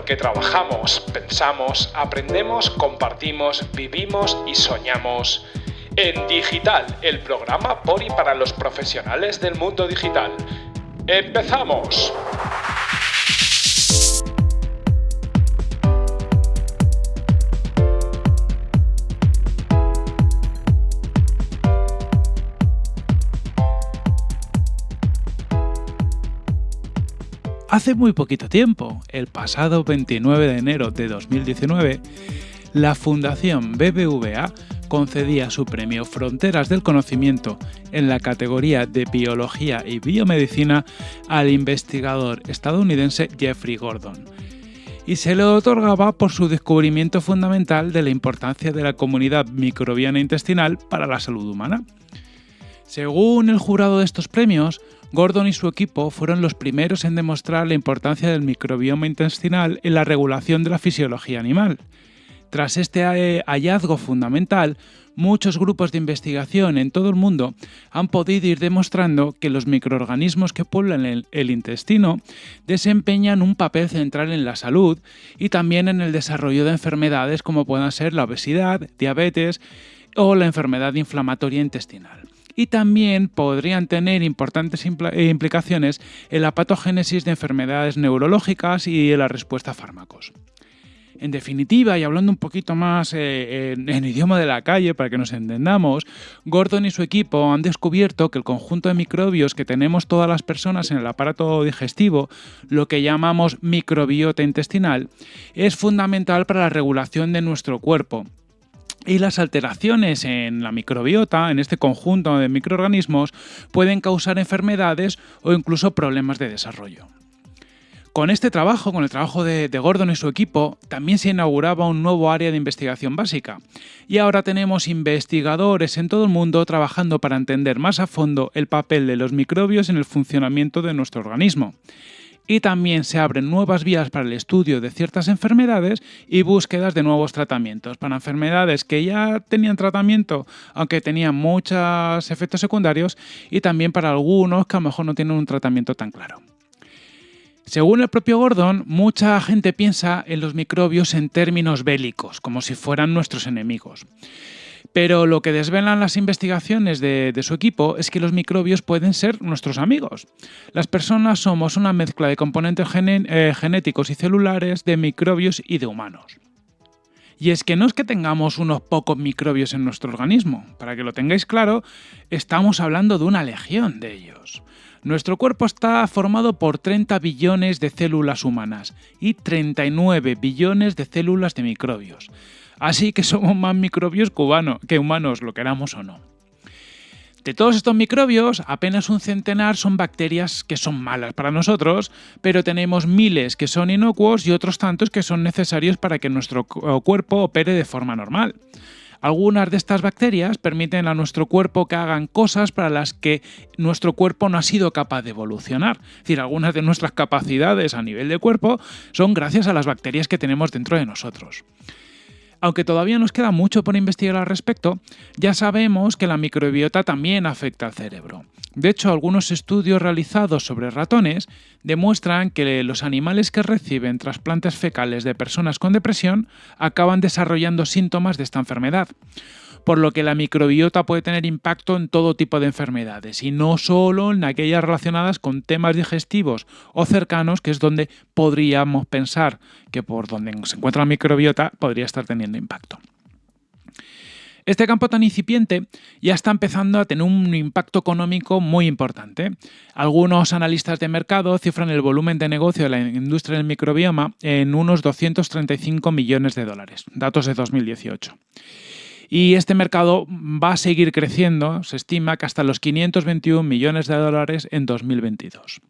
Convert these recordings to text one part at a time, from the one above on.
porque trabajamos, pensamos, aprendemos, compartimos, vivimos y soñamos. En Digital, el programa por y para los profesionales del mundo digital. ¡Empezamos! Hace muy poquito tiempo, el pasado 29 de enero de 2019, la Fundación BBVA concedía su premio Fronteras del Conocimiento en la categoría de Biología y Biomedicina al investigador estadounidense Jeffrey Gordon. Y se le otorgaba por su descubrimiento fundamental de la importancia de la comunidad microbiana intestinal para la salud humana. Según el jurado de estos premios, Gordon y su equipo fueron los primeros en demostrar la importancia del microbioma intestinal en la regulación de la fisiología animal. Tras este eh, hallazgo fundamental, muchos grupos de investigación en todo el mundo han podido ir demostrando que los microorganismos que pueblan el, el, intestino desempeñan un papel central en la salud y también en el desarrollo de enfermedades como puedan ser la obesidad, diabetes o la enfermedad inflamatoria intestinal y también podrían tener importantes eh, implicaciones en la patogénesis de enfermedades neurológicas y en la respuesta a fármacos. En definitiva, y hablando un poquito más eh, en, en, idioma de la calle para que nos entendamos, Gordon y su equipo han descubierto que el conjunto de microbios que tenemos todas las personas en el aparato digestivo, lo que llamamos microbiota intestinal, es fundamental para la regulación de nuestro cuerpo y las alteraciones en la microbiota, en este conjunto de microorganismos, pueden causar enfermedades o incluso problemas de desarrollo. Con este trabajo, con el trabajo de, Gordon y su equipo, también se inauguraba un nuevo área de investigación básica. Y ahora tenemos investigadores en todo el mundo trabajando para entender más a fondo el papel de los microbios en el funcionamiento de nuestro organismo y también se abren nuevas vías para el estudio de ciertas enfermedades y búsquedas de nuevos tratamientos para enfermedades que ya tenían tratamiento, aunque tenían muchos efectos secundarios, y también para algunos que a lo mejor no tienen un tratamiento tan claro. Según el propio Gordon, mucha gente piensa en los microbios en términos bélicos, como si fueran nuestros enemigos. Pero lo que desvelan las investigaciones de, su equipo es que los microbios pueden ser nuestros amigos. Las personas somos una mezcla de componentes eh, genéticos y celulares de microbios y de humanos. Y es que no es que tengamos unos pocos microbios en nuestro organismo. Para que lo tengáis claro, estamos hablando de una legión de ellos. Nuestro cuerpo está formado por 30 billones de células humanas y 39 billones de células de microbios. Así que somos más microbios que humanos, lo queramos o no. De todos estos microbios, apenas un centenar son bacterias que son malas para nosotros, pero tenemos miles que son inocuos y otros tantos que son necesarios para que nuestro cuerpo opere de forma normal. Algunas de estas bacterias permiten a nuestro cuerpo que hagan cosas para las que nuestro cuerpo no ha sido capaz de evolucionar. Es decir, algunas de nuestras capacidades a nivel de cuerpo son gracias a las bacterias que tenemos dentro de nosotros. Aunque todavía nos queda mucho por investigar al respecto, ya sabemos que la microbiota también afecta al cerebro. De hecho, algunos estudios realizados sobre ratones demuestran que los animales que reciben trasplantes fecales de personas con depresión acaban desarrollando síntomas de esta enfermedad por lo que la microbiota puede tener impacto en todo tipo de enfermedades y no solo en aquellas relacionadas con temas digestivos o cercanos, que es donde podríamos pensar que por donde se encuentra la microbiota podría estar teniendo impacto. Este campo tan incipiente ya está empezando a tener un impacto económico muy importante. Algunos analistas de mercado cifran el volumen de negocio de la industria del microbioma en unos 235 millones de dólares, datos de 2018. Y este mercado va a seguir creciendo, se estima que hasta los 521 millones de dólares en 2022.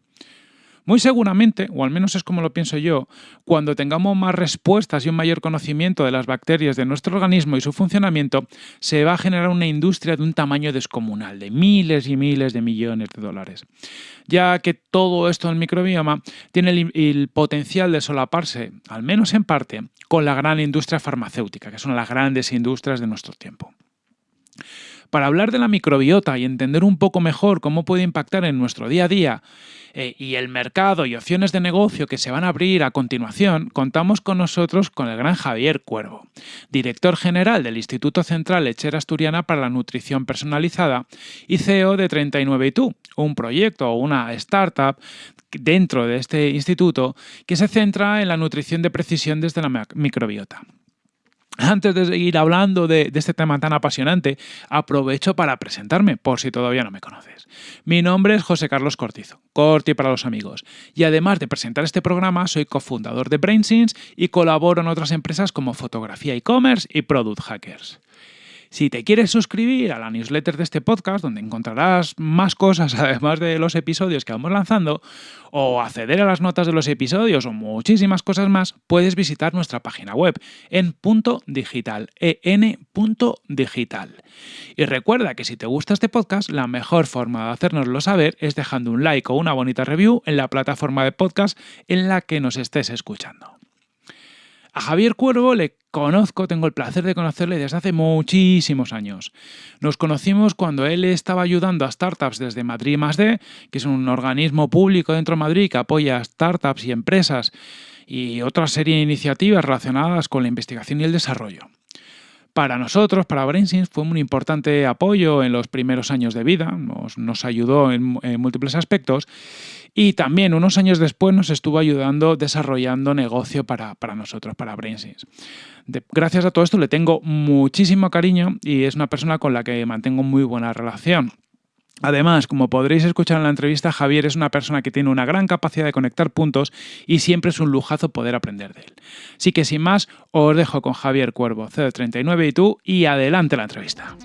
Muy seguramente, o al menos es como lo pienso yo, cuando tengamos más respuestas y un mayor conocimiento de las bacterias de nuestro organismo y su funcionamiento, se va a generar una industria de un tamaño descomunal, de miles y miles de millones de dólares. Ya que todo esto del microbioma tiene el, el potencial de solaparse, al menos en parte, con la gran industria farmacéutica, que son las grandes industrias de nuestro tiempo. Para hablar de la microbiota y entender un poco mejor cómo puede impactar en nuestro día a día eh, y el mercado y opciones de negocio que se van a abrir a continuación, contamos con nosotros con el gran Javier Cuervo, director general del Instituto Central Lechera Asturiana para la Nutrición Personalizada y CEO de 39 un proyecto o una startup dentro de este instituto que se centra en la nutrición de precisión desde la microbiota. Antes de seguir hablando de, este tema tan apasionante, aprovecho para presentarme, por si todavía no me conoces. Mi nombre es José Carlos Cortizo, Corti para los amigos, y además de presentar este programa, soy cofundador de BrainSins y colaboro en otras empresas como Fotografía e-commerce y Product Hackers. Si te quieres suscribir a la newsletter de este podcast, donde encontrarás más cosas además de los episodios que vamos lanzando, o acceder a las notas de los episodios o muchísimas cosas más, puedes visitar nuestra página web en punto digital, en.digital. Y recuerda que si te gusta este podcast, la mejor forma de hacérnoslo saber es dejando un like o una bonita review en la plataforma de podcast en la que nos estés escuchando. A Javier Cuervo le conozco, tengo el placer de conocerle desde hace muchísimos años. Nos conocimos cuando él estaba ayudando a startups desde Madrid más que es un organismo público dentro de Madrid que apoya startups y empresas y otra serie de iniciativas relacionadas con la investigación y el desarrollo. Para nosotros, para BrainSins, fue un importante apoyo en los primeros años de vida, nos, ayudó en, múltiples aspectos y también unos años después nos estuvo ayudando desarrollando negocio para, nosotros, para BrainSins. gracias a todo esto le tengo muchísimo cariño y es una persona con la que mantengo muy buena relación. Además, como podréis escuchar en la entrevista, Javier es una persona que tiene una gran capacidad de conectar puntos y siempre es un lujazo poder aprender de él. Así que sin más, os dejo con Javier Cuervo, CD39 y tú, y adelante la entrevista.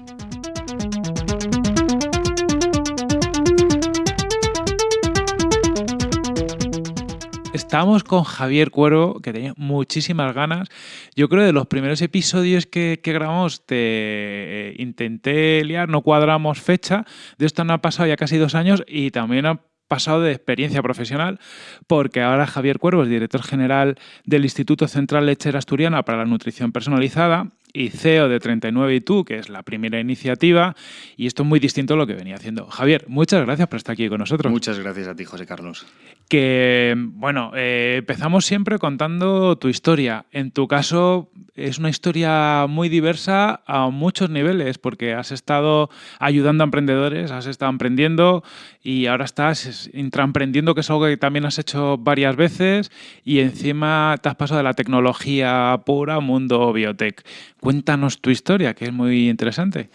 Estamos con Javier Cuervo, que tenía muchísimas ganas. Yo creo que de los primeros episodios que, grabamos te eh, intenté liar, no cuadramos fecha. De esto no ha pasado ya casi dos años y también ha pasado de experiencia profesional, porque ahora Javier Cuervo es director general del Instituto Central Lechera Asturiana para la Nutrición Personalizada y CEO de 39 y tú, que es la primera iniciativa, y esto es muy distinto a lo que venía haciendo. Javier, muchas gracias por estar aquí con nosotros. Muchas gracias a ti, José Carlos. Que, bueno, eh, empezamos siempre contando tu historia. En tu caso, es una historia muy diversa a muchos niveles, porque has estado ayudando a emprendedores, has estado emprendiendo y ahora estás intraemprendiendo, que es algo que también has hecho varias veces, y encima te has pasado de la tecnología pura mundo biotech. Cuéntanos tu historia, que es muy interesante.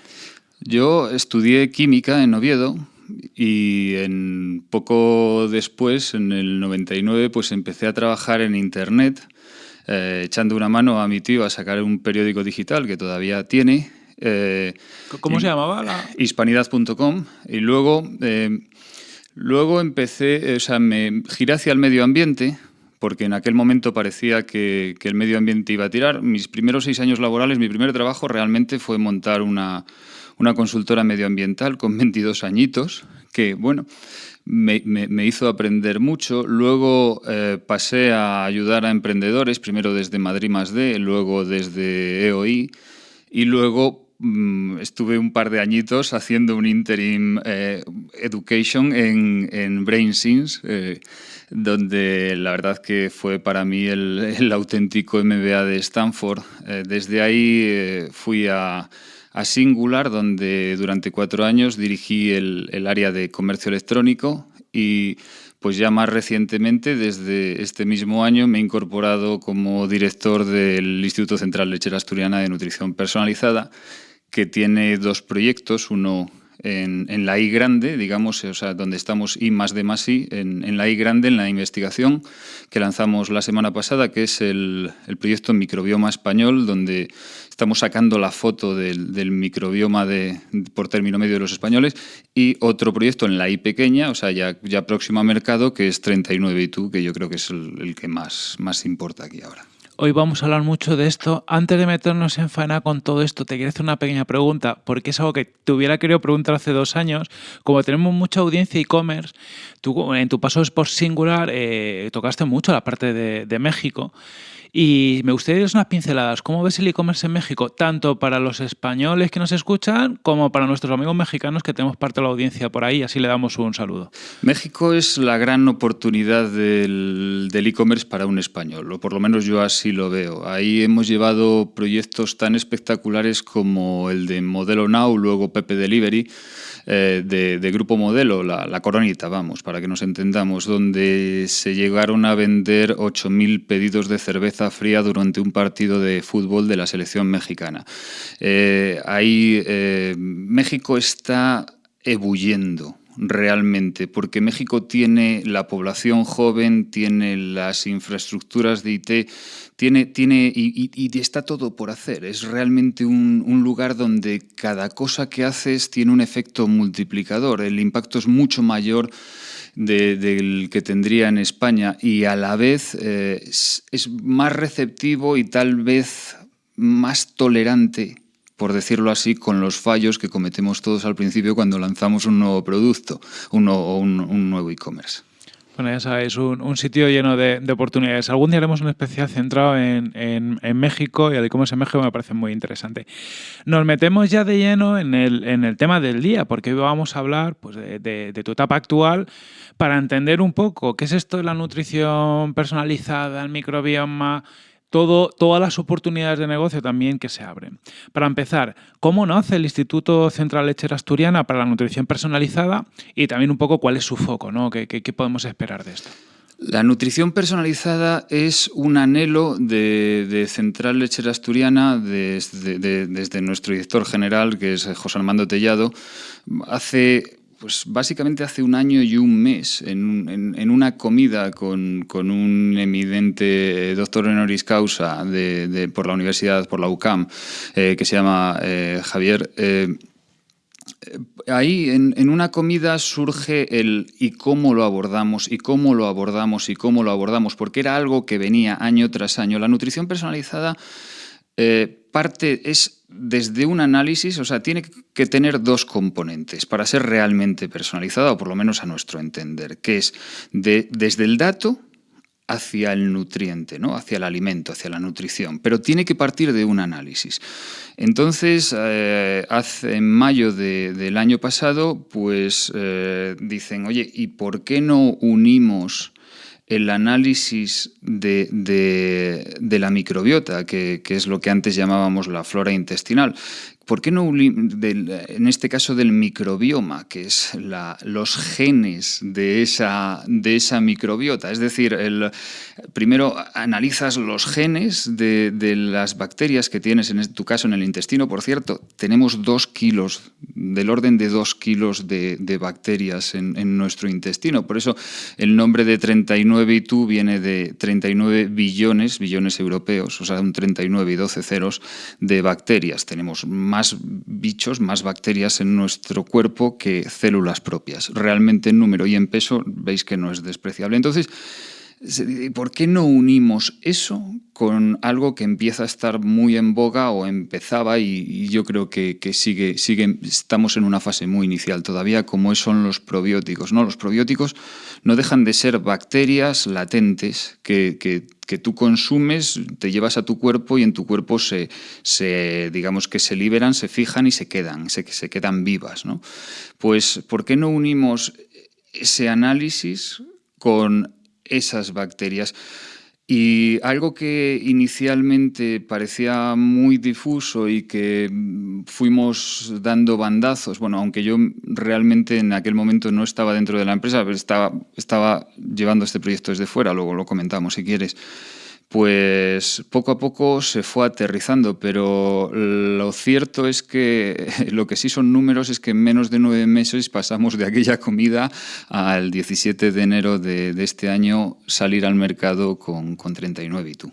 Yo estudié química en Oviedo y en poco después, en el 99, pues empecé a trabajar en Internet, eh, echando una mano a mi tío a sacar un periódico digital que todavía tiene. Eh, ¿Cómo se llamaba? La... Hispanidad.com. Y luego, eh, luego empecé, o sea, me giré hacia el medio ambiente porque en aquel momento parecía que, el medio ambiente iba a tirar. Mis primeros seis años laborales, mi primer trabajo realmente fue montar una, consultora medioambiental con 22 añitos, que, bueno, me, hizo aprender mucho. Luego eh, pasé a ayudar a emprendedores, primero desde Madrid más D, luego desde EOI, y luego mm, estuve un par de añitos haciendo un interim eh, education en, en BrainSins, eh, donde la verdad que fue para mí el, auténtico MBA de Stanford. Eh, desde ahí eh, fui a, Singular, donde durante cuatro años dirigí el, área de comercio electrónico y pues ya más recientemente, desde este mismo año, me he incorporado como director del Instituto Central Lechera Asturiana de Nutrición Personalizada, que tiene dos proyectos, uno en, la I grande, digamos, o sea, donde estamos I más de más I, en, la I grande, en la investigación que lanzamos la semana pasada, que es el, proyecto Microbioma Español, donde estamos sacando la foto del, microbioma de, por término medio de los españoles, y otro proyecto en la I pequeña, o sea, ya, ya próximo a mercado, que es 39 y tú, que yo creo que es el, el que más, más importa aquí ahora. Hoy vamos a hablar mucho de esto. Antes de meternos en faena con todo esto, te quiero hacer una pequeña pregunta, porque es algo que te hubiera querido preguntar hace dos años. Como tenemos mucha audiencia e-commerce, en tu paso por Singular eh, tocaste mucho la parte de, de México. Y me gustaría unas pinceladas. ¿Cómo ves el e-commerce en México? Tanto para los españoles que nos escuchan como para nuestros amigos mexicanos que tenemos parte de la audiencia por ahí. Así le damos un saludo. México es la gran oportunidad del e-commerce para un español, o por lo menos yo así lo veo. Ahí hemos llevado proyectos tan espectaculares como el de Modelo Now, luego Pepe Delivery eh, de, Grupo Modelo, la, coronita, vamos, para que nos entendamos, donde se llegaron a vender 8.000 pedidos de cerveza fría durante un partido de fútbol de la selección mexicana. Eh, ahí eh, México está ebulliendo realmente, porque México tiene la población joven, tiene las infraestructuras de IT, tiene, tiene y, está todo por hacer. Es realmente un, lugar donde cada cosa que haces tiene un efecto multiplicador. El impacto es mucho mayor del que tendría en España y a la vez eh, es más receptivo y tal vez más tolerante por decirlo así, con los fallos que cometemos todos al principio cuando lanzamos un nuevo producto un, un, nuevo e-commerce. Sabéis, un, sitio lleno de, oportunidades. Algún día haremos un especial centrado en, México y el e-commerce en México me parece muy interesante. Nos metemos ya de lleno en el, tema del día, porque hoy vamos a hablar pues, de, de, tu etapa actual para entender un poco qué es esto de la nutrición personalizada, el microbioma, todo, todas las oportunidades de negocio también que se abren. Para empezar, ¿cómo nace el Instituto Central Lechera Asturiana para la Nutrición Personalizada? Y también un poco cuál es su foco, ¿no? ¿Qué, podemos esperar de esto? La nutrición personalizada es un anhelo de, Central Lechera Asturiana desde, desde, nuestro director general, que es José Armando Tellado. Hace pues básicamente hace un año y un mes, en, una comida con, un eminente doctor honoris causa de, por la universidad, por la UCAM, eh, que se llama eh, Javier, eh, ahí en, en, una comida surge el y cómo lo abordamos, y cómo lo abordamos, y cómo lo abordamos, porque era algo que venía año tras año. La nutrición personalizada parte es desde un análisis, o sea, tiene que tener dos componentes para ser realmente personalizada, o por lo menos a nuestro entender, que es de, desde el dato hacia el nutriente, ¿no? hacia el alimento, hacia la nutrición, pero tiene que partir de un análisis. Entonces, eh, hace, en mayo del año pasado, pues eh, dicen, oye, ¿y por qué no unimos el análisis de, la microbiota, que, que, es lo que antes llamábamos la flora intestinal, ¿Por qué no, en este caso del microbioma, que es los genes de esa, de esa microbiota? Es decir, primero analizas los genes de, las bacterias que tienes, en tu caso en el intestino, por cierto, tenemos dos kilos, del orden de dos kilos de, bacterias en, nuestro intestino. Por eso el nombre de 39 y tú viene de 39 billones, billones europeos, o sea, un 39 y 12 ceros de bacterias. Tenemos más bichos, más bacterias en nuestro cuerpo que células propias. Realmente en número y en peso veis que no es despreciable. Entonces, ¿por qué no unimos eso con algo que empieza a estar muy en boga o empezaba y, yo creo que, sigue, sigue, estamos en una fase muy inicial todavía, como son los probióticos. ¿no? Los probióticos no dejan de ser bacterias latentes que, que tú consumes, te llevas a tu cuerpo y en tu cuerpo se, se digamos que se liberan, se fijan y se quedan, se, se quedan vivas. ¿no? Pues, ¿por qué no unimos ese análisis con esas bacterias. Y algo que inicialmente parecía muy difuso y que fuimos dando bandazos, bueno, aunque yo realmente en aquel momento no estaba dentro de la empresa, pero estaba, estaba llevando este proyecto desde fuera, luego lo comentamos si quieres, pues poco a poco se fue aterrizando, pero lo cierto es que lo que sí son números es que en menos de nueve meses pasamos de aquella comida al 17 de enero de, este año salir al mercado con, con 39 y tú.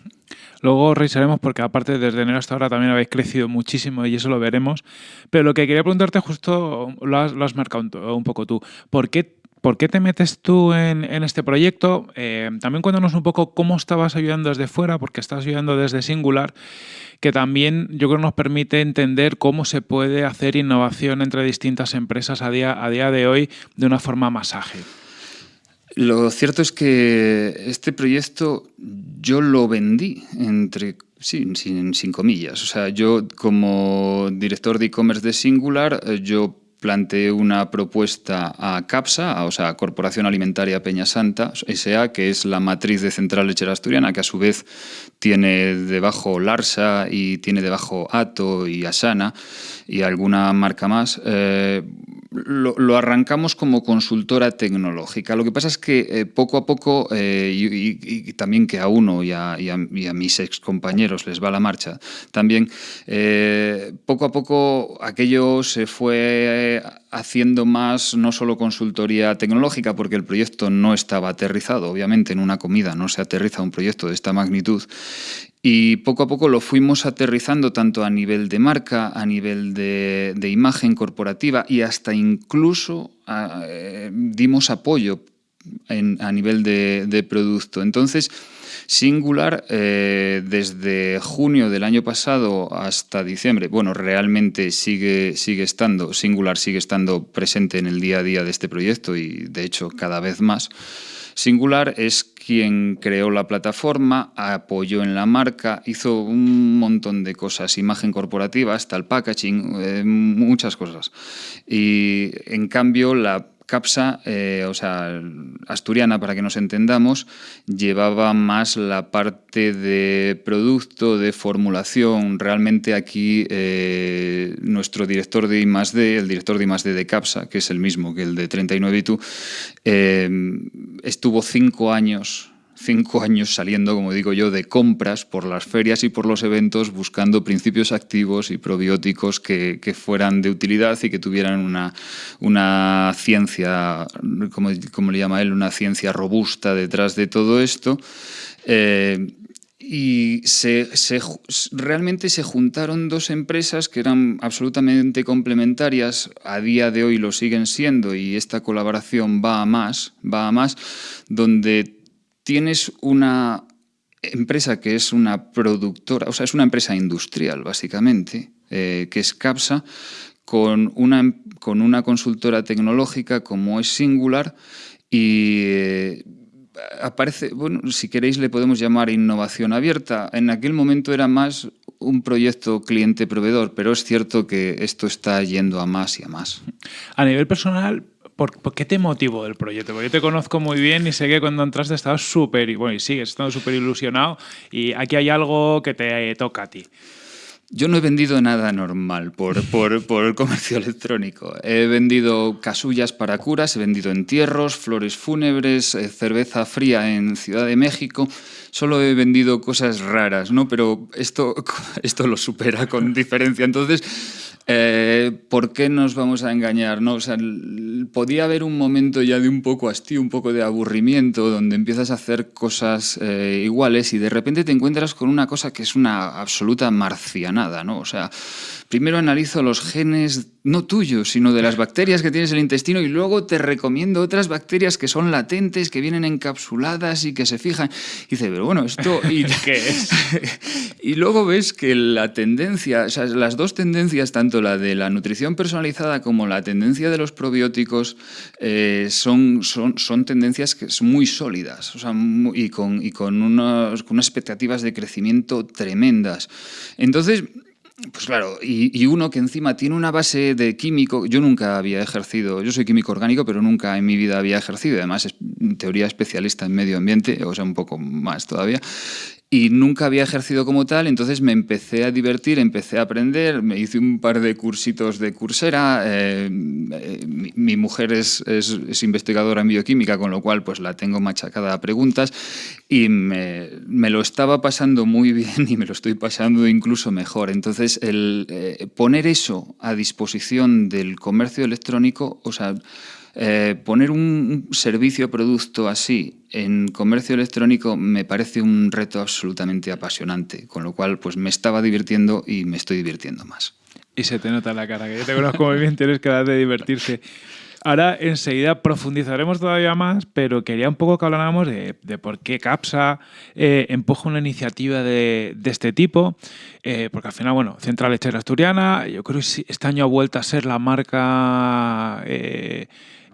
Luego revisaremos porque aparte desde enero hasta ahora también habéis crecido muchísimo y eso lo veremos. Pero lo que quería preguntarte justo lo has, marcado un, poco tú. ¿Por qué ¿por qué te metes tú en, este proyecto? Eh, también cuéntanos un poco cómo estabas ayudando desde fuera, porque estás ayudando desde Singular, que también yo creo nos permite entender cómo se puede hacer innovación entre distintas empresas a día, a día de hoy de una forma más ágil. Lo cierto es que este proyecto yo lo vendí entre sin, sin, comillas. O sea, yo como director de e-commerce de Singular, eh, yo planteé una propuesta a CAPSA, o sea, Corporación Alimentaria Peña Santa, S.A., que es la matriz de Central Lechera Asturiana, que a su vez tiene debajo Larsa y tiene debajo Ato y Asana y alguna marca más. Eh, lo, arrancamos como consultora tecnológica. Lo que pasa es que eh, poco a poco, eh, y, también que a uno y a, y a, mis ex compañeros les va la marcha, también eh, poco a poco aquello se fue haciendo más no solo consultoría tecnológica, porque el proyecto no estaba aterrizado, obviamente en una comida no se aterriza un proyecto de esta magnitud, y poco a poco lo fuimos aterrizando tanto a nivel de marca, a nivel de, imagen corporativa y hasta incluso eh, dimos apoyo a nivel de, producto. Entonces, Singular, eh, desde junio del año pasado hasta diciembre, bueno, realmente sigue, sigue estando, Singular sigue estando presente en el día a día de este proyecto y de hecho cada vez más. Singular es quien creó la plataforma, apoyó en la marca, hizo un montón de cosas, imagen corporativa, hasta el packaging, eh, muchas cosas. Y en cambio la CAPSA, eh, o sea, asturiana, para que nos entendamos, llevaba más la parte de producto, de formulación. Realmente aquí eh, nuestro director de I+.D., el director de I+.D. de CAPSA, que es el mismo que el de 39 y tú, eh, estuvo cinco años cinco años saliendo, como digo yo, de compras por las ferias y por los eventos buscando principios activos y probióticos que, fueran de utilidad y que tuvieran una, una ciencia, como, como, le llama él, una ciencia robusta detrás de todo esto. Eh, y se, realmente se juntaron dos empresas que eran absolutamente complementarias, a día de hoy lo siguen siendo y esta colaboración va a más, va a más, donde tienes una empresa que es una productora, o sea, es una empresa industrial, básicamente, eh, que es CAPSA, con una, con una consultora tecnológica como es Singular y eh, aparece, bueno, si queréis le podemos llamar innovación abierta. En aquel momento era más un proyecto cliente-proveedor, pero es cierto que esto está yendo a más y a más. A nivel personal, ¿Por, qué te motivó el proyecto? Porque yo te conozco muy bien y sé que cuando entraste estabas súper, bueno, y sigues estando súper ilusionado y aquí hay algo que te toca a ti. Yo no he vendido nada normal por, por, por, el comercio electrónico. He vendido casullas para curas, he vendido entierros, flores fúnebres, eh, cerveza fría en Ciudad de México. Solo he vendido cosas raras, ¿no? Pero esto, esto lo supera con diferencia. Entonces, eh, ¿Por qué nos vamos a engañar? No? O sea, podía haber un momento ya de un poco hastío, un poco de aburrimiento, donde empiezas a hacer cosas eh, iguales y de repente te encuentras con una cosa que es una absoluta marcianada, ¿no? O sea, primero analizo los genes, no tuyos, sino de las bacterias que tienes en el intestino y luego te recomiendo otras bacterias que son latentes, que vienen encapsuladas y que se fijan. Y dice, pero bueno, esto... Y, ¿Qué es? y luego ves que la tendencia, o sea, las dos tendencias, tanto la de la nutrición personalizada como la tendencia de los probióticos, eh, son, son, son tendencias que son muy sólidas o sea, y con, y con, unas, con unas expectativas de crecimiento tremendas. Entonces, pues claro, y, uno que encima tiene una base de químico, yo nunca había ejercido, yo soy químico orgánico, pero nunca en mi vida había ejercido, además es en teoría especialista en medio ambiente, o sea, un poco más todavía, y nunca había ejercido como tal, entonces me empecé a divertir, empecé a aprender, me hice un par de cursitos de cursera, eh, eh, mi, mujer es, es, investigadora en bioquímica, con lo cual pues la tengo machacada a preguntas y me, me, lo estaba pasando muy bien y me lo estoy pasando incluso mejor. Entonces el eh, poner eso a disposición del comercio electrónico, o sea, eh, poner un servicio producto así en comercio electrónico me parece un reto absolutamente apasionante, con lo cual pues me estaba divirtiendo y me estoy divirtiendo más. Y se te nota en la cara, que yo te conozco muy bien, tienes que dar de divertirse. Ahora enseguida profundizaremos todavía más, pero quería un poco que habláramos de, por qué CAPSA eh, empuja una iniciativa de, este tipo, eh, porque al final, bueno, Central Lechera Asturiana, yo creo que este año ha vuelto a ser la marca...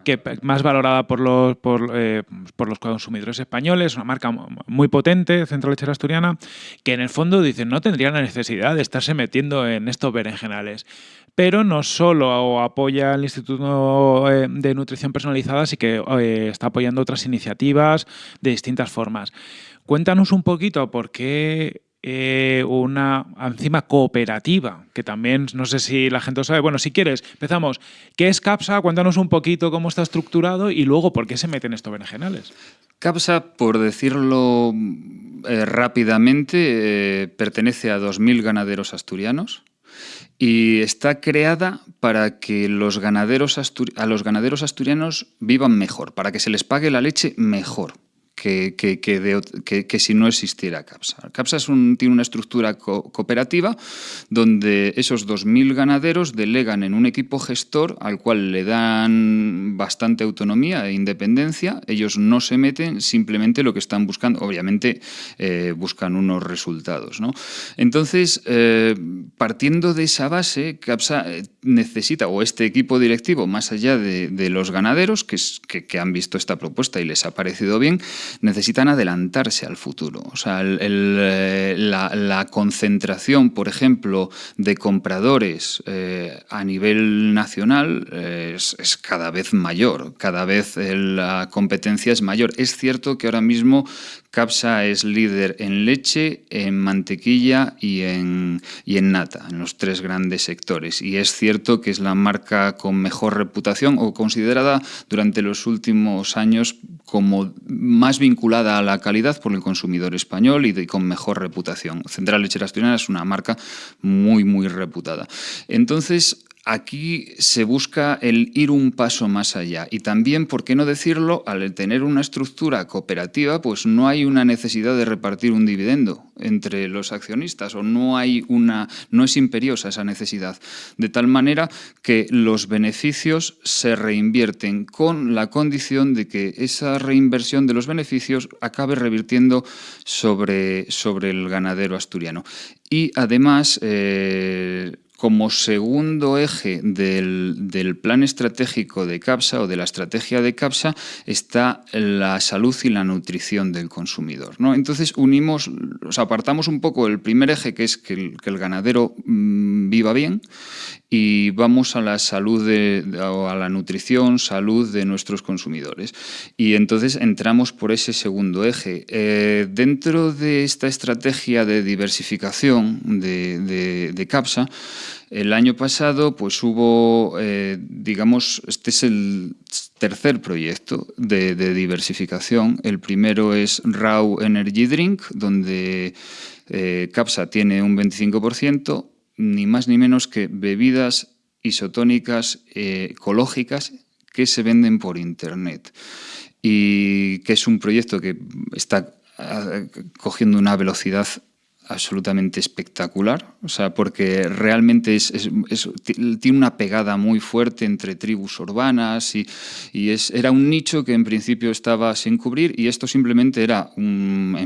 que más valorada por los, eh, por, los consumidores españoles, una marca muy potente, Centro Lechera Asturiana, que en el fondo dicen no tendría la necesidad de estarse metiendo en estos berenjenales. Pero no solo apoya el Instituto eh, de Nutrición Personalizada, sino que eh, está apoyando otras iniciativas de distintas formas. Cuéntanos un poquito por qué eh, una enzima cooperativa, que también no sé si la gente lo sabe. Bueno, si quieres, empezamos. ¿Qué es CAPSA? Cuéntanos un poquito cómo está estructurado y luego por qué se meten estos berenjenales. CAPSA, por decirlo eh, rápidamente, eh, pertenece a 2.000 ganaderos asturianos y está creada para que los ganaderos a los ganaderos asturianos vivan mejor, para que se les pague la leche mejor que, si no existiera CAPSA. CAPSA tiene una estructura cooperativa donde esos 2.000 ganaderos delegan en un equipo gestor al cual le dan bastante autonomía e independencia. Ellos no se meten, simplemente lo que están buscando, obviamente eh, buscan unos resultados. Entonces, eh, partiendo de esa base, CAPSA eh, necesita, o este equipo directivo, más allá de, los ganaderos que han visto esta propuesta y les ha parecido bien, necesitan adelantarse al futuro. O sea, eh, la, concentración, por ejemplo, de compradores eh, a nivel nacional eh, es, cada vez mayor, cada vez la competencia es mayor. Es cierto que ahora mismo CAPSA es líder en leche, en mantequilla y en, y en nata, en los tres grandes sectores. Y es cierto que es la marca con mejor reputación o considerada durante los últimos años como más vinculada a la calidad por el consumidor español y con mejor reputación. Central Lechera Asturiana es una marca muy, muy reputada. Entonces, aquí se busca el ir un paso más allá. Y también, por qué no decirlo, al tener una estructura cooperativa, pues no hay una necesidad de repartir un dividendo entre los accionistas o no hay una no es imperiosa esa necesidad, de tal manera que los beneficios se reinvierten con la condición de que esa reinversión de los beneficios acabe revirtiendo sobre, sobre el ganadero asturiano. Y además, eh, como segundo eje del, plan estratégico de CAPSA o de la estrategia de CAPSA está la salud y la nutrición del consumidor. ¿no? Entonces unimos, apartamos un poco el primer eje que es que el, ganadero mm, viva bien y vamos a la salud de, o a la nutrición, salud de nuestros consumidores. Y entonces entramos por ese segundo eje. Eh, dentro de esta estrategia de diversificación de, CAPSA, el año pasado pues hubo, eh, digamos, este es el tercer proyecto de, diversificación. El primero es Raw Energy Drink, donde eh, CAPSA tiene un 25%, ni más ni menos que bebidas isotónicas eh, ecológicas que se venden por Internet. Y que es un proyecto que está ah, cogiendo una velocidad absolutamente espectacular, o sea, porque realmente es, tiene una pegada muy fuerte entre tribus urbanas y, y, era un nicho que en principio estaba sin cubrir y esto simplemente era un,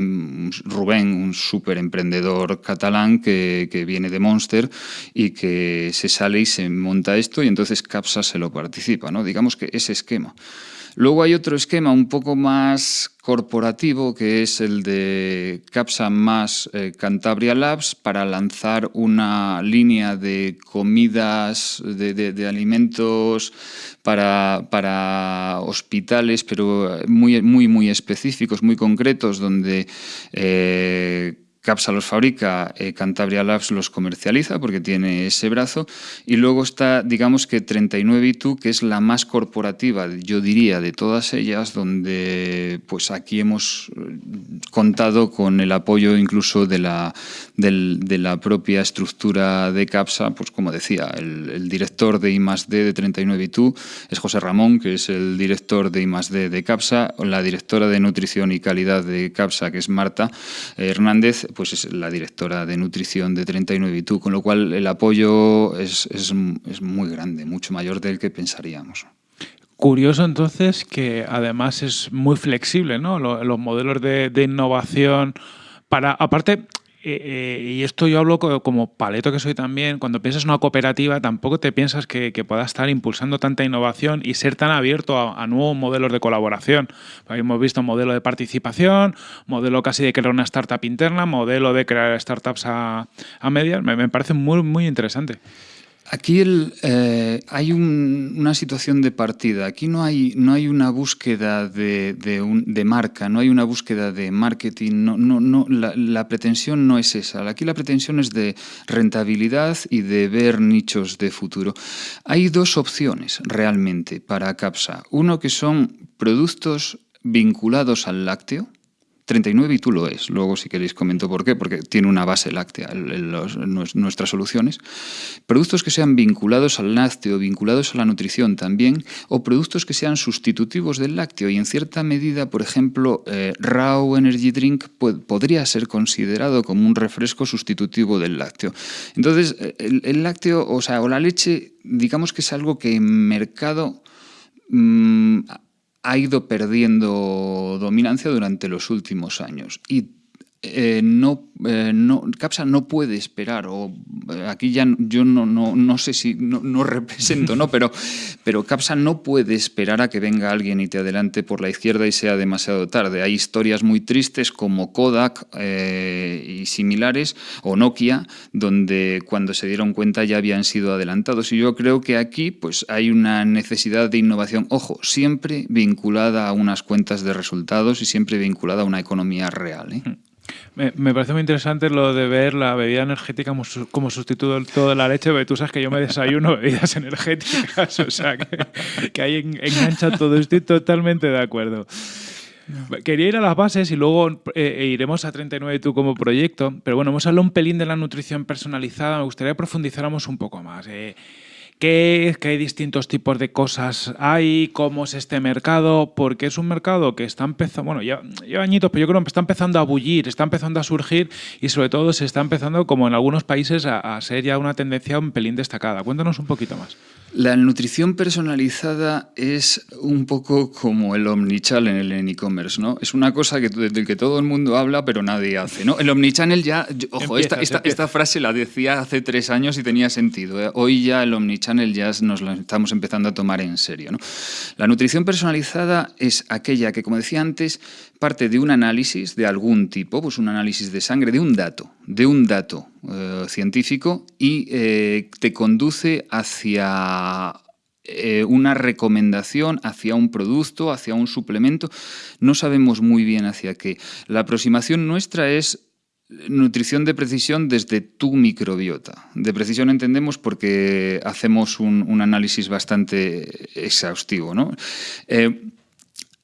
Rubén, un súper emprendedor catalán que, que, viene de Monster y que se sale y se monta esto y entonces Capsa se lo participa, ¿no? digamos que ese esquema. Luego hay otro esquema un poco más corporativo que es el de Capsa más eh, Cantabria Labs para lanzar una línea de comidas, de, alimentos para, para, hospitales, pero muy, muy, muy específicos, muy concretos, donde eh, CAPSA los fabrica, eh, Cantabria Labs los comercializa porque tiene ese brazo. Y luego está, digamos que 39 que es la más corporativa, yo diría, de todas ellas, donde pues aquí hemos eh, contado con el apoyo incluso de la, de la propia estructura de CAPSA, pues como decía, el, director de I+D de 39 es José Ramón, que es el director de I+D de CAPSA, la directora de Nutrición y Calidad de CAPSA, que es Marta Hernández, pues es la directora de nutrición de 39 y tú, con lo cual el apoyo es, muy grande, mucho mayor del que pensaríamos. Curioso entonces que además es muy flexible, ¿no? Los, modelos de, de, innovación para, aparte, eh, eh, y esto yo hablo como paleto que soy también, cuando piensas en una cooperativa tampoco te piensas que, pueda estar impulsando tanta innovación y ser tan abierto a, nuevos modelos de colaboración. Hemos visto modelo de participación, modelo casi de crear una startup interna, modelo de crear startups a, a medias, me, me parece muy, muy interesante. Aquí eh, hay una situación de partida. Aquí no hay, no hay una búsqueda de, de, marca, no hay una búsqueda de marketing. No, no, no, la, pretensión no es esa. Aquí la pretensión es de rentabilidad y de ver nichos de futuro. Hay dos opciones realmente para CAPSA. Uno que son productos vinculados al lácteo, 39 y tú lo es. Luego, si queréis, comento por qué, porque tiene una base láctea en, nuestras soluciones. Productos que sean vinculados al lácteo, vinculados a la nutrición también, o productos que sean sustitutivos del lácteo. Y en cierta medida, por ejemplo, eh, Raw Energy Drink podría ser considerado como un refresco sustitutivo del lácteo. Entonces, el, lácteo, o sea, o la leche, digamos que es algo que en mercado... Mm, ha ido perdiendo dominancia durante los últimos años. Eh, no, eh, no, CAPSA no puede esperar, o eh, aquí ya yo no, no, no sé si no, represento, ¿no? Pero, pero CAPSA no puede esperar a que venga alguien y te adelante por la izquierda y sea demasiado tarde. Hay historias muy tristes como Kodak y similares, o Nokia, donde cuando se dieron cuenta ya habían sido adelantados. Y yo creo que aquí pues, hay una necesidad de innovación, ojo, siempre vinculada a unas cuentas de resultados y siempre vinculada a una economía real. Me, parece muy interesante lo de ver la bebida energética como, sustituto de la leche, porque tú sabes que yo me desayuno bebidas energéticas, o sea, que, ahí engancha todo. Estoy totalmente de acuerdo. Quería ir a las bases y luego eh, e iremos a 39 tú como proyecto, pero bueno, hemos hablado un pelín de la nutrición personalizada, me gustaría que profundizáramos un poco más. Eh, qué que hay distintos tipos de cosas hay, cómo es este mercado, porque es un mercado que está empezando, bueno, ya lleva añitos, pero yo creo que está empezando a bullir, está empezando a surgir y sobre todo se está empezando, como en algunos países, a, a ser ya una tendencia un pelín destacada. Cuéntanos un poquito más. La nutrición personalizada es un poco como el omnichannel en e-commerce, ¿no? Es una cosa que, del que todo el mundo habla, pero nadie hace, ¿no? El omnichannel ya, ojo, esta, esta, frase la decía hace tres años y tenía sentido. ¿eh? Hoy ya el omnichannel ya nos lo estamos empezando a tomar en serio. La nutrición personalizada es aquella que, como decía antes, parte de un análisis de algún tipo, pues un análisis de sangre, de un dato, de un dato eh, científico y eh, te conduce hacia eh, una recomendación, hacia un producto, hacia un suplemento. No sabemos muy bien hacia qué. La aproximación nuestra es nutrición de precisión desde tu microbiota. De precisión entendemos porque hacemos un, análisis bastante exhaustivo. ¿no?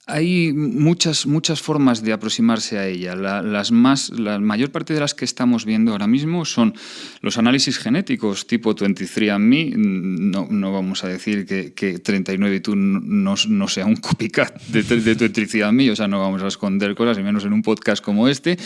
Hay muchas, muchas formas de aproximarse a ella. La, las más, la mayor parte de las que estamos viendo ahora mismo son los análisis genéticos tipo 23andMe. No, no vamos a decir que, que 39 y tú no, no, sea un copycat de, de 23andMe, o sea, no vamos a esconder cosas, y menos en un podcast como este.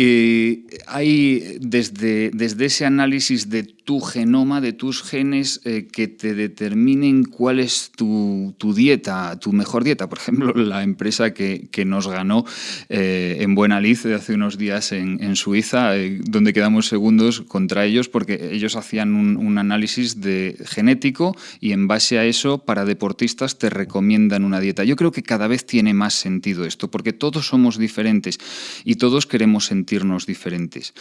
Eh, hay desde, desde ese análisis de tu genoma, de tus genes, eh, que te determinen cuál es tu, dieta, tu mejor dieta. Por ejemplo, la empresa que, nos ganó eh, en Buena Lid hace unos días en, Suiza, donde quedamos segundos contra ellos, porque ellos hacían un, análisis de genético y en base a eso, para deportistas te recomiendan una dieta. Yo creo que cada vez tiene más sentido esto, porque todos somos diferentes y todos queremos sentirnos diferentes.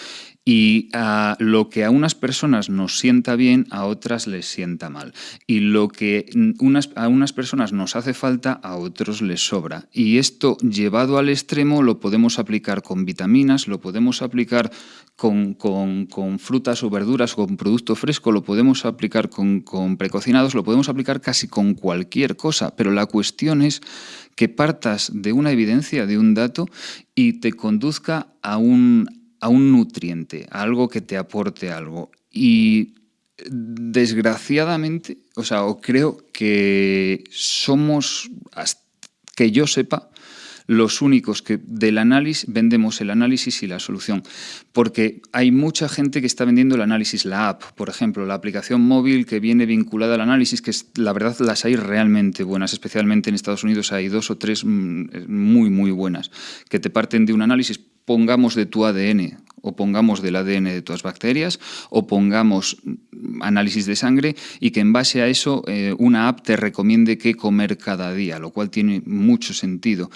Y a lo que a unas personas nos sienta bien, a otras les sienta mal. Y lo que unas, a unas personas nos hace falta, a otros les sobra. Y esto llevado al extremo lo podemos aplicar con vitaminas, lo podemos aplicar con, con, frutas o verduras, con producto fresco, lo podemos aplicar con, con precocinados, lo podemos aplicar casi con cualquier cosa. Pero la cuestión es que partas de una evidencia, de un dato, y te conduzca a un, a un nutriente, a algo que te aporte algo. Y desgraciadamente, o sea, creo que somos, que yo sepa, los únicos que del análisis vendemos el análisis y la solución, porque hay mucha gente que está vendiendo el análisis, la app, por ejemplo, la aplicación móvil que viene vinculada al análisis, que es, la verdad las hay realmente buenas, especialmente en Estados Unidos hay dos o tres mm, muy, muy buenas, que te parten de un análisis, pongamos de tu ADN o pongamos del ADN de tus bacterias o pongamos análisis de sangre y que en base a eso eh, una app te recomiende qué comer cada día, lo cual tiene mucho sentido.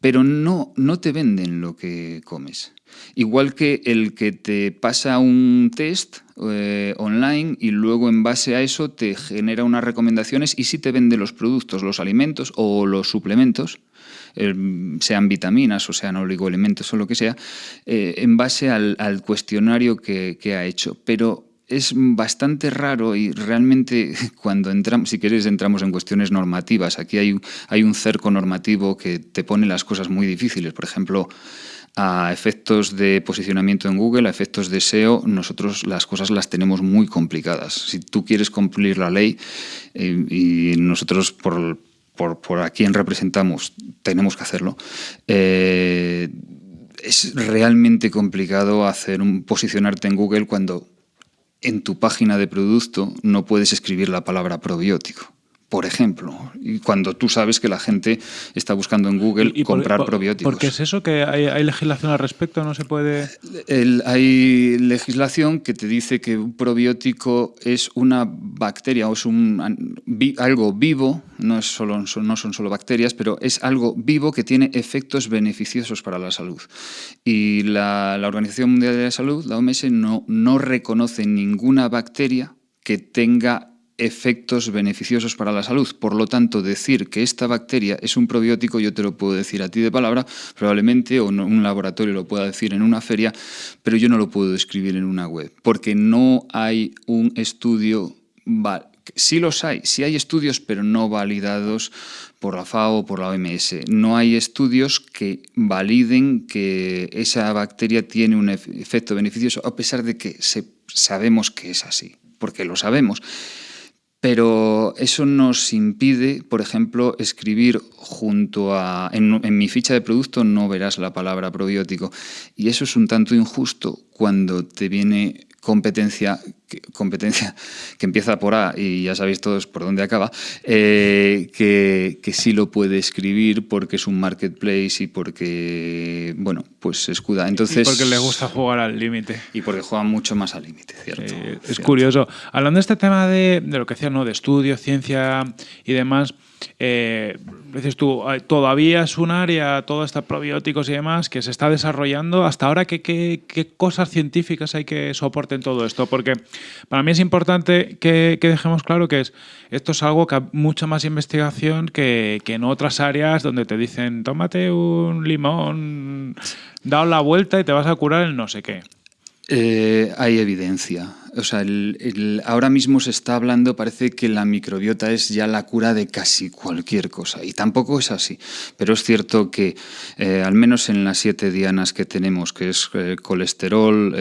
Pero no, no te venden lo que comes. Igual que el que te pasa un test eh, online y luego en base a eso te genera unas recomendaciones y si te vende los productos, los alimentos o los suplementos, sean vitaminas o sean oligoelementos o lo que sea, eh, en base al, cuestionario que, ha hecho. Pero es bastante raro y realmente cuando entramos, si queréis, entramos en cuestiones normativas. Aquí hay, hay un cerco normativo que te pone las cosas muy difíciles. Por ejemplo, a efectos de posicionamiento en Google, a efectos de SEO, nosotros las cosas las tenemos muy complicadas. Si tú quieres cumplir la ley eh, y nosotros por, por, a quien representamos, tenemos que hacerlo. Eh, es realmente complicado hacer un, posicionarte en Google cuando en tu página de producto no puedes escribir la palabra probiótico por ejemplo, y cuando tú sabes que la gente está buscando en Google comprar probióticos. ¿Por qué es eso? ¿Que hay, legislación al respecto? ¿No se puede...? hay legislación que te dice que un probiótico es una bacteria o es un, algo vivo, no, es solo, no son solo bacterias, pero es algo vivo que tiene efectos beneficiosos para la salud. Y la, la Organización Mundial de la Salud, la OMS, no, no reconoce ninguna bacteria que tenga efectos beneficiosos para la salud. Por lo tanto, decir que esta bacteria es un probiótico, yo te lo puedo decir a ti de palabra, probablemente, o un laboratorio lo pueda decir en una feria, pero yo no lo puedo escribir en una web, porque no hay un estudio... Sí los hay, sí hay estudios, pero no validados por la FAO o por la OMS. No hay estudios que validen que esa bacteria tiene un efecto beneficioso, a pesar de que sabemos que es así, porque lo sabemos. Pero eso nos impide, por ejemplo, escribir junto a... En, mi ficha de producto no verás la palabra probiótico. Y eso es un tanto injusto cuando te viene competencia que, competencia que empieza por A y ya sabéis todos por dónde acaba, eh, que, que, sí lo puede escribir porque es un marketplace y porque, bueno, pues se escuda. Entonces, y porque le gusta jugar al límite. Y porque juega mucho más al límite, ¿cierto? es curioso. Hablando de este tema de, de lo que decía, ¿no? De estudio, ciencia y demás, eh, dices tú, todavía es un área, todo está probióticos y demás, que se está desarrollando. Hasta ahora, ¿qué, qué, qué cosas científicas hay que soporten todo esto? Porque para mí es importante que, que, dejemos claro que es, esto es algo que hay mucha más investigación que, que en otras áreas donde te dicen, tómate un limón, da la vuelta y te vas a curar el no sé qué. Eh, hay evidencia. O sea, ahora mismo se está hablando, parece que la microbiota es ya la cura de casi cualquier cosa. Y tampoco es así. Pero es cierto que, eh, al menos en las siete dianas que tenemos, que es eh, colesterol,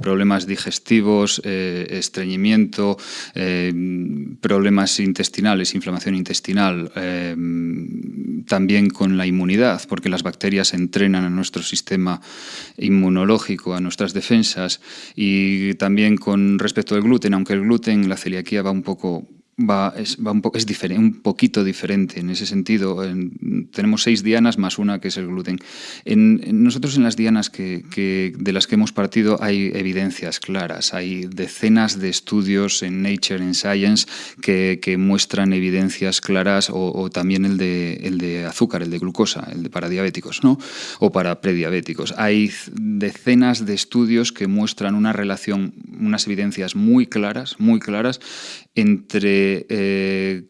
problemas digestivos, estreñimiento, problemas intestinales, inflamación intestinal, también con la inmunidad, porque las bacterias entrenan a nuestro sistema inmunológico, a nuestras defensas y también con respecto al gluten, aunque el gluten, la celiaquía va un poco va, es, un, po es un poquito diferente en ese sentido. En, tenemos seis dianas más una que es el gluten. En, nosotros en las dianas que, de las que hemos partido hay evidencias claras, hay decenas de estudios en Nature, en Science, que, que muestran evidencias claras o, o, también el de, el de azúcar, el de glucosa, el de para diabéticos ¿no? o para prediabéticos. Hay decenas de estudios que muestran una relación, unas evidencias muy claras, muy claras entre eh,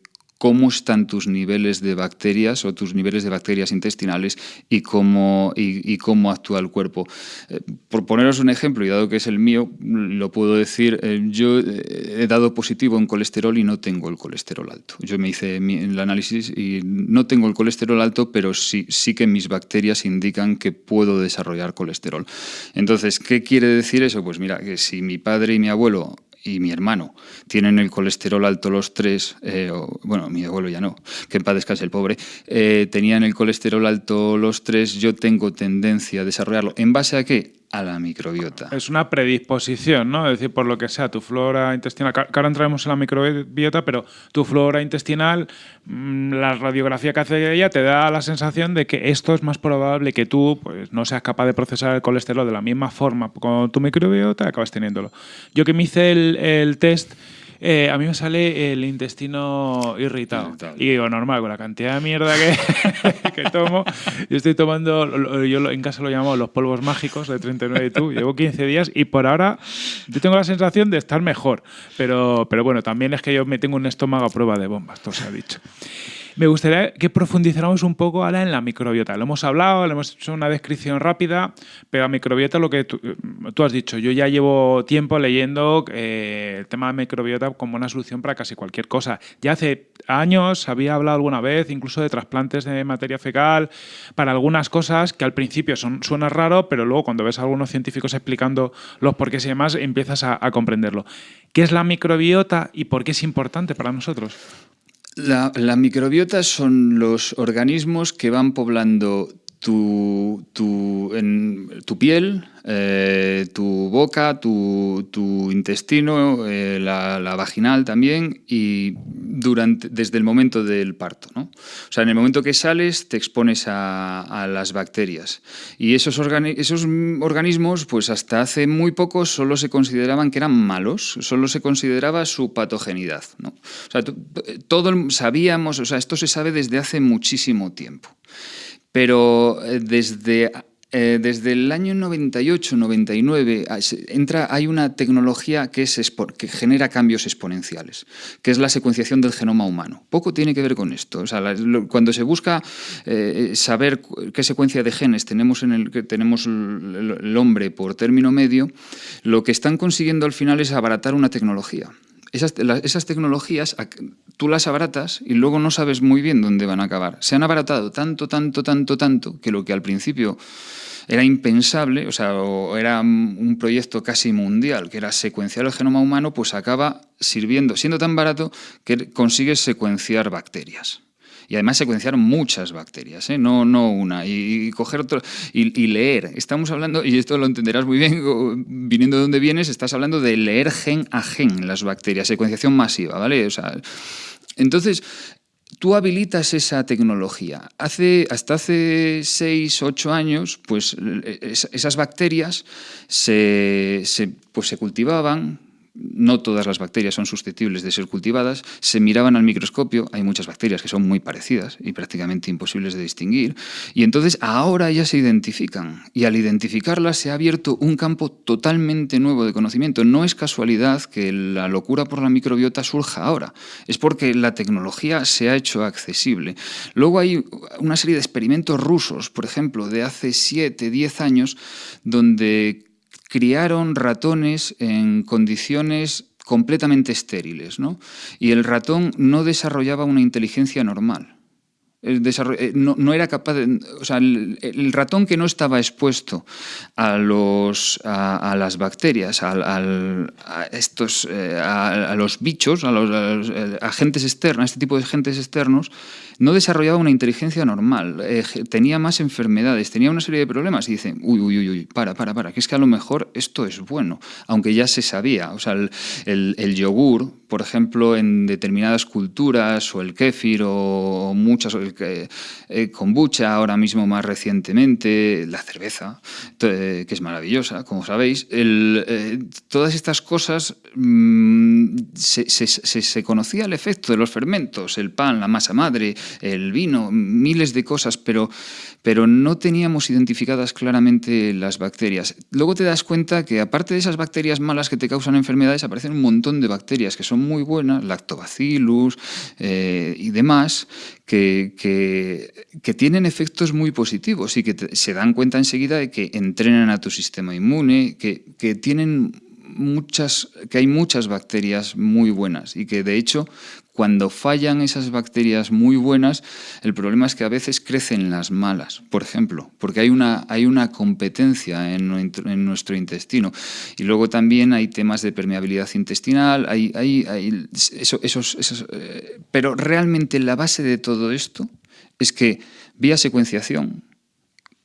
cómo están tus niveles de bacterias o tus niveles de bacterias intestinales y cómo, y, cómo actúa el cuerpo. Eh, por poneros un ejemplo, y dado que es el mío, lo puedo decir, eh, yo he dado positivo en colesterol y no tengo el colesterol alto. Yo me hice el análisis y no tengo el colesterol alto, pero sí, sí que mis bacterias indican que puedo desarrollar colesterol. Entonces, ¿qué quiere decir eso? Pues mira, que si mi padre y mi abuelo y mi hermano tienen el colesterol alto los tres, eh, bueno, mi abuelo ya no, que en paz descanse el pobre, eh, tenían el colesterol alto los tres, yo tengo tendencia a desarrollarlo. ¿En base a qué? A la microbiota. Es una predisposición, ¿no? Es decir, por lo que sea, tu flora intestinal, ahora entraremos en la microbiota, pero tu flora intestinal, mm, la radiografía que hace ella te da la sensación de que esto es más probable que tú pues, no seas capaz de procesar el colesterol de la misma forma con tu microbiota acabas teniéndolo. Yo que me hice el test eh, a mí me sale el intestino irritado. Y digo, normal, con la cantidad de mierda que, que tomo, yo estoy tomando, yo en casa lo llamo los polvos mágicos de 39 y tú, llevo 15 días y por ahora yo tengo la sensación de estar mejor. Pero, pero bueno, también es que yo me tengo un estómago a prueba de bombas, todo se ha dicho. Me gustaría que profundizáramos un poco ahora en la microbiota. Lo hemos hablado, le hemos hecho una descripción rápida, pero la microbiota, lo que tú, has dicho, yo ya llevo tiempo leyendo eh, el tema de microbiota como una solución para casi cualquier cosa. Ya hace años había hablado alguna vez incluso de trasplantes de materia fecal para algunas cosas que al principio son, suena raro, pero luego cuando ves a algunos científicos explicando los porqués y demás, empiezas a comprenderlo. ¿Qué es la microbiota y por qué es importante para nosotros? La, microbiota son los organismos que van poblando tu, tu, en, tu piel, eh, tu boca, tu, intestino, eh, la, vaginal también, y durante, desde el momento del parto. ¿no? O sea, en el momento que sales te expones a, las bacterias. Y esos, esos organismos, pues hasta hace muy poco solo se consideraban que eran malos, solo se consideraba su patogenidad. ¿no? O sea, todo sabíamos, o sea, esto se sabe desde hace muchísimo tiempo. Pero eh, desde eh, desde el año 98-99 ah, entra, hay una tecnología que, es, que genera cambios exponenciales, que es la secuenciación del genoma humano. Poco tiene que ver con esto. cuando se busca eh, saber qué secuencia de genes tenemos, en el, tenemos el hombre por término medio, lo que están consiguiendo al final es abaratar una tecnología. Esas, esas, tecnologías tú las abaratas y luego no sabes muy bien dónde van a acabar. Se han abaratado tanto, tanto, tanto, tanto, que lo que al principio era impensable, o sea, era un proyecto casi mundial, que era secuenciar el genoma humano, pues acaba sirviendo, siendo tan barato que consigues secuenciar bacterias. Y además secuenciar muchas bacterias, ¿eh? no, no una. Y, coger otro, y, leer. Estamos hablando, y esto lo entenderás muy bien, viniendo de donde vienes, estás hablando de leer gen a gen las bacterias, secuenciación masiva, ¿vale? O sea, entonces, tú habilitas esa tecnología. Hace, hasta hace 6, 8 años, pues esas bacterias se, pues, se cultivaban, no todas las bacterias son susceptibles de ser cultivadas, se miraban al microscopio, hay muchas bacterias que son muy parecidas y prácticamente imposibles de distinguir, y entonces ahora ya se identifican, y al identificarlas se ha abierto un campo totalmente nuevo de conocimiento. No es casualidad que la locura por la microbiota surja ahora, es porque la tecnología se ha hecho accesible. Luego hay una serie de experimentos rusos, por ejemplo, de hace 7, 10 años, donde criaron ratones en condiciones completamente estériles, ¿no? y el ratón no desarrollaba una inteligencia normal. Eh, no, era capaz el, ratón que no estaba expuesto a, los, a, las bacterias, a, estos, eh, a, los bichos, a los, eh, agentes externos, este tipo de agentes externos, no desarrollaba una inteligencia normal, tenía más enfermedades, tenía una serie de problemas y dicen, uy, uy, uy, uy, para, para, para, que es que a lo mejor esto es bueno, aunque ya se sabía. O sea, el yogur, por ejemplo, en determinadas culturas, o el kéfir, o muchas, el eh, kombucha ahora mismo más recientemente, la cerveza, que es maravillosa, como sabéis. Eh, todas estas cosas mm, se, conocía el efecto de los fermentos, el pan, la masa madre, el vino, miles de cosas, pero, pero no teníamos identificadas claramente las bacterias. Luego te das cuenta que aparte de esas bacterias malas que te causan enfermedades, aparecen un montón de bacterias que son muy buenas, lactobacillus eh, y demás, que, que, tienen efectos muy positivos y que se dan cuenta enseguida de que entrenan a tu sistema inmune, que, que tienen muchas, que hay muchas bacterias muy buenas y que de hecho Cuando fallan esas bacterias muy buenas, el problema es que a veces crecen las malas, por ejemplo, porque hay una, hay una competencia en, nuestro intestino. Y luego también hay temas de permeabilidad intestinal, hay, hay, esos, eh, pero realmente la base de todo esto es que vía secuenciación,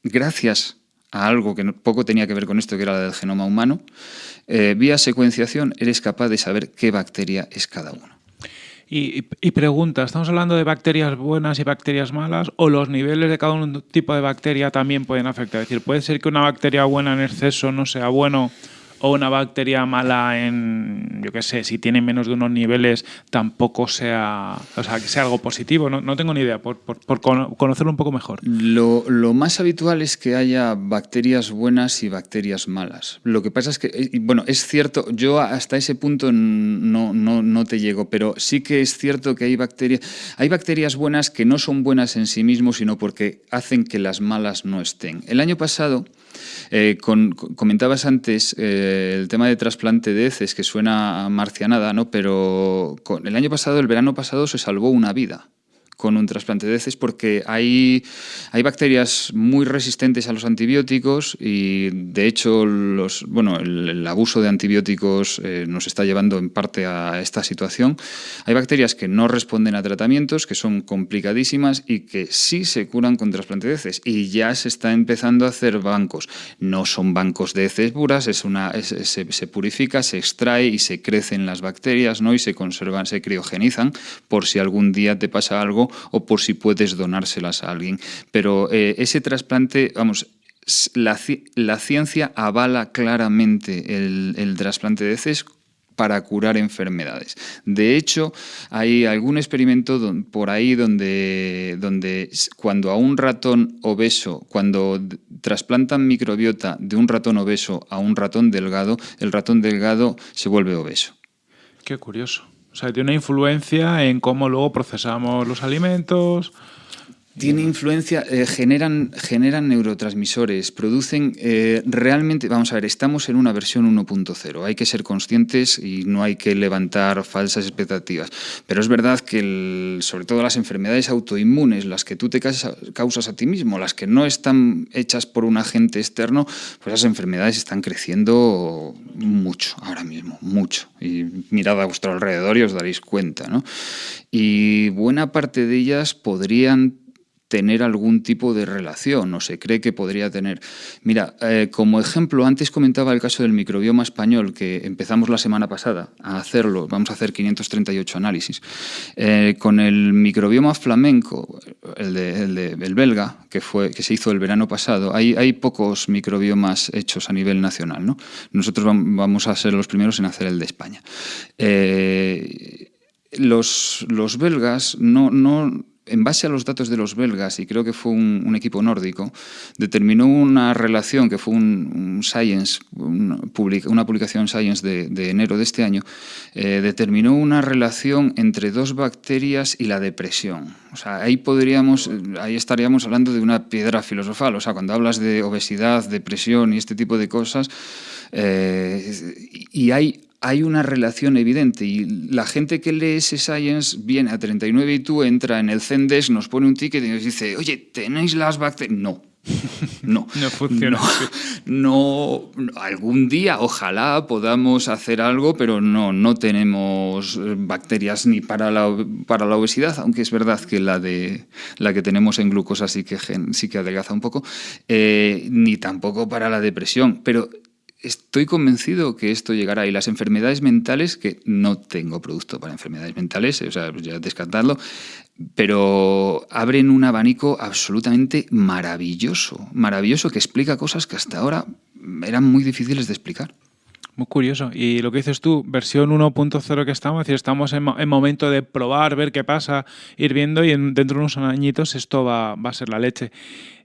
gracias a algo que poco tenía que ver con esto, que era la del genoma humano, eh, vía secuenciación eres capaz de saber qué bacteria es cada uno. Y, pregunta, ¿estamos hablando de bacterias buenas y bacterias malas o los niveles de cada un tipo de bacteria también pueden afectar? Es decir, ¿puede ser que una bacteria buena en exceso no sea bueno o una bacteria mala en, yo qué sé, si tiene menos de unos niveles, tampoco sea, o sea, que sea algo positivo. No, no tengo ni idea, por, por, conocerlo un poco mejor. Lo, lo, más habitual es que haya bacterias buenas y bacterias malas. Lo que pasa es que, eh, bueno, es cierto, yo hasta ese punto no, no, no te llego, pero sí que es cierto que hay bacterias, hay bacterias buenas que no son buenas en sí mismos, sino porque hacen que las malas no estén. El año pasado, eh, comentabas antes eh, el tema de trasplante de heces, que suena marcianada, ¿no? pero el año pasado, el verano pasado, se salvó una vida con un trasplante de heces porque hay, hay bacterias muy resistentes a los antibióticos y de hecho los, bueno, el, abuso de antibióticos eh, nos está llevando en parte a esta situación. Hay bacterias que no responden a tratamientos, que son complicadísimas y que sí se curan con trasplante de heces y ya se está empezando a hacer bancos. No son bancos de heces puras, es una, se, se, purifica, se extrae y se crecen las bacterias ¿no? y se conservan, se criogenizan por si algún día te pasa algo o por si puedes donárselas a alguien. Pero eh, ese trasplante, vamos, la, ciencia avala claramente el, trasplante de heces para curar enfermedades. De hecho, hay algún experimento por ahí donde, donde cuando a un ratón obeso, cuando trasplantan microbiota de un ratón obeso a un ratón delgado, el ratón delgado se vuelve obeso. Qué curioso. O sea, tiene una influencia en cómo luego procesamos los alimentos. Tiene influencia, eh, generan, generan neurotransmisores, producen eh, realmente, vamos a ver, estamos en una versión 1.0, hay que ser conscientes y no hay que levantar falsas expectativas. Pero es verdad que sobre todo las enfermedades autoinmunes, las que tú te causas a ti mismo, las que no están hechas por un agente externo, pues esas enfermedades están creciendo mucho ahora mismo, mucho. Y mirad a vuestro alrededor y os daréis cuenta. ¿no? Y buena parte de ellas podrían tener algún tipo de relación, o se cree que podría tener. Mira, eh, como ejemplo, antes comentaba el caso del microbioma español, que empezamos la semana pasada a hacerlo, vamos a hacer 538 análisis. Eh, con el microbioma flamenco, el, de, el, belga, que, fue, que se hizo el verano pasado, hay, hay pocos microbiomas hechos a nivel nacional. ¿no? Nosotros vamos a ser los primeros en hacer el de España. Eh, los, los belgas no, no en base a los datos de los belgas, y creo que fue un, equipo nórdico, determinó una relación que fue un, Science, una, publicación Science de, enero de este año, eh, determinó una relación entre dos bacterias y la depresión. O sea, ahí podríamos, ahí estaríamos hablando de una piedra filosofal. O sea, cuando hablas de obesidad, depresión y este tipo de cosas, eh, y hay hay una relación evidente y la gente que lee ese Science viene a 39 y tú entra en el Zendesk, nos pone un ticket y nos dice, oye, ¿tenéis las bacterias? No. No, no funciona. No, algún día ojalá podamos hacer algo, pero no, no tenemos eh, bacterias ni para la, para la obesidad, aunque es verdad que la, de, la que tenemos en glucosa sí que, sí que adelgaza un poco, eh, ni tampoco para la depresión. Pero estoy convencido que esto llegará. Y las enfermedades mentales, que no tengo producto para enfermedades mentales, o sea, ya descartarlo, pero abren un abanico absolutamente maravilloso, maravilloso, que explica cosas que hasta ahora eran muy difíciles de explicar. Muy curioso. Y lo que dices tú, versión 1.0 que estamos, es decir, estamos en, momento de probar, ver qué pasa, ir viendo y dentro de unos añitos esto va a ser la leche.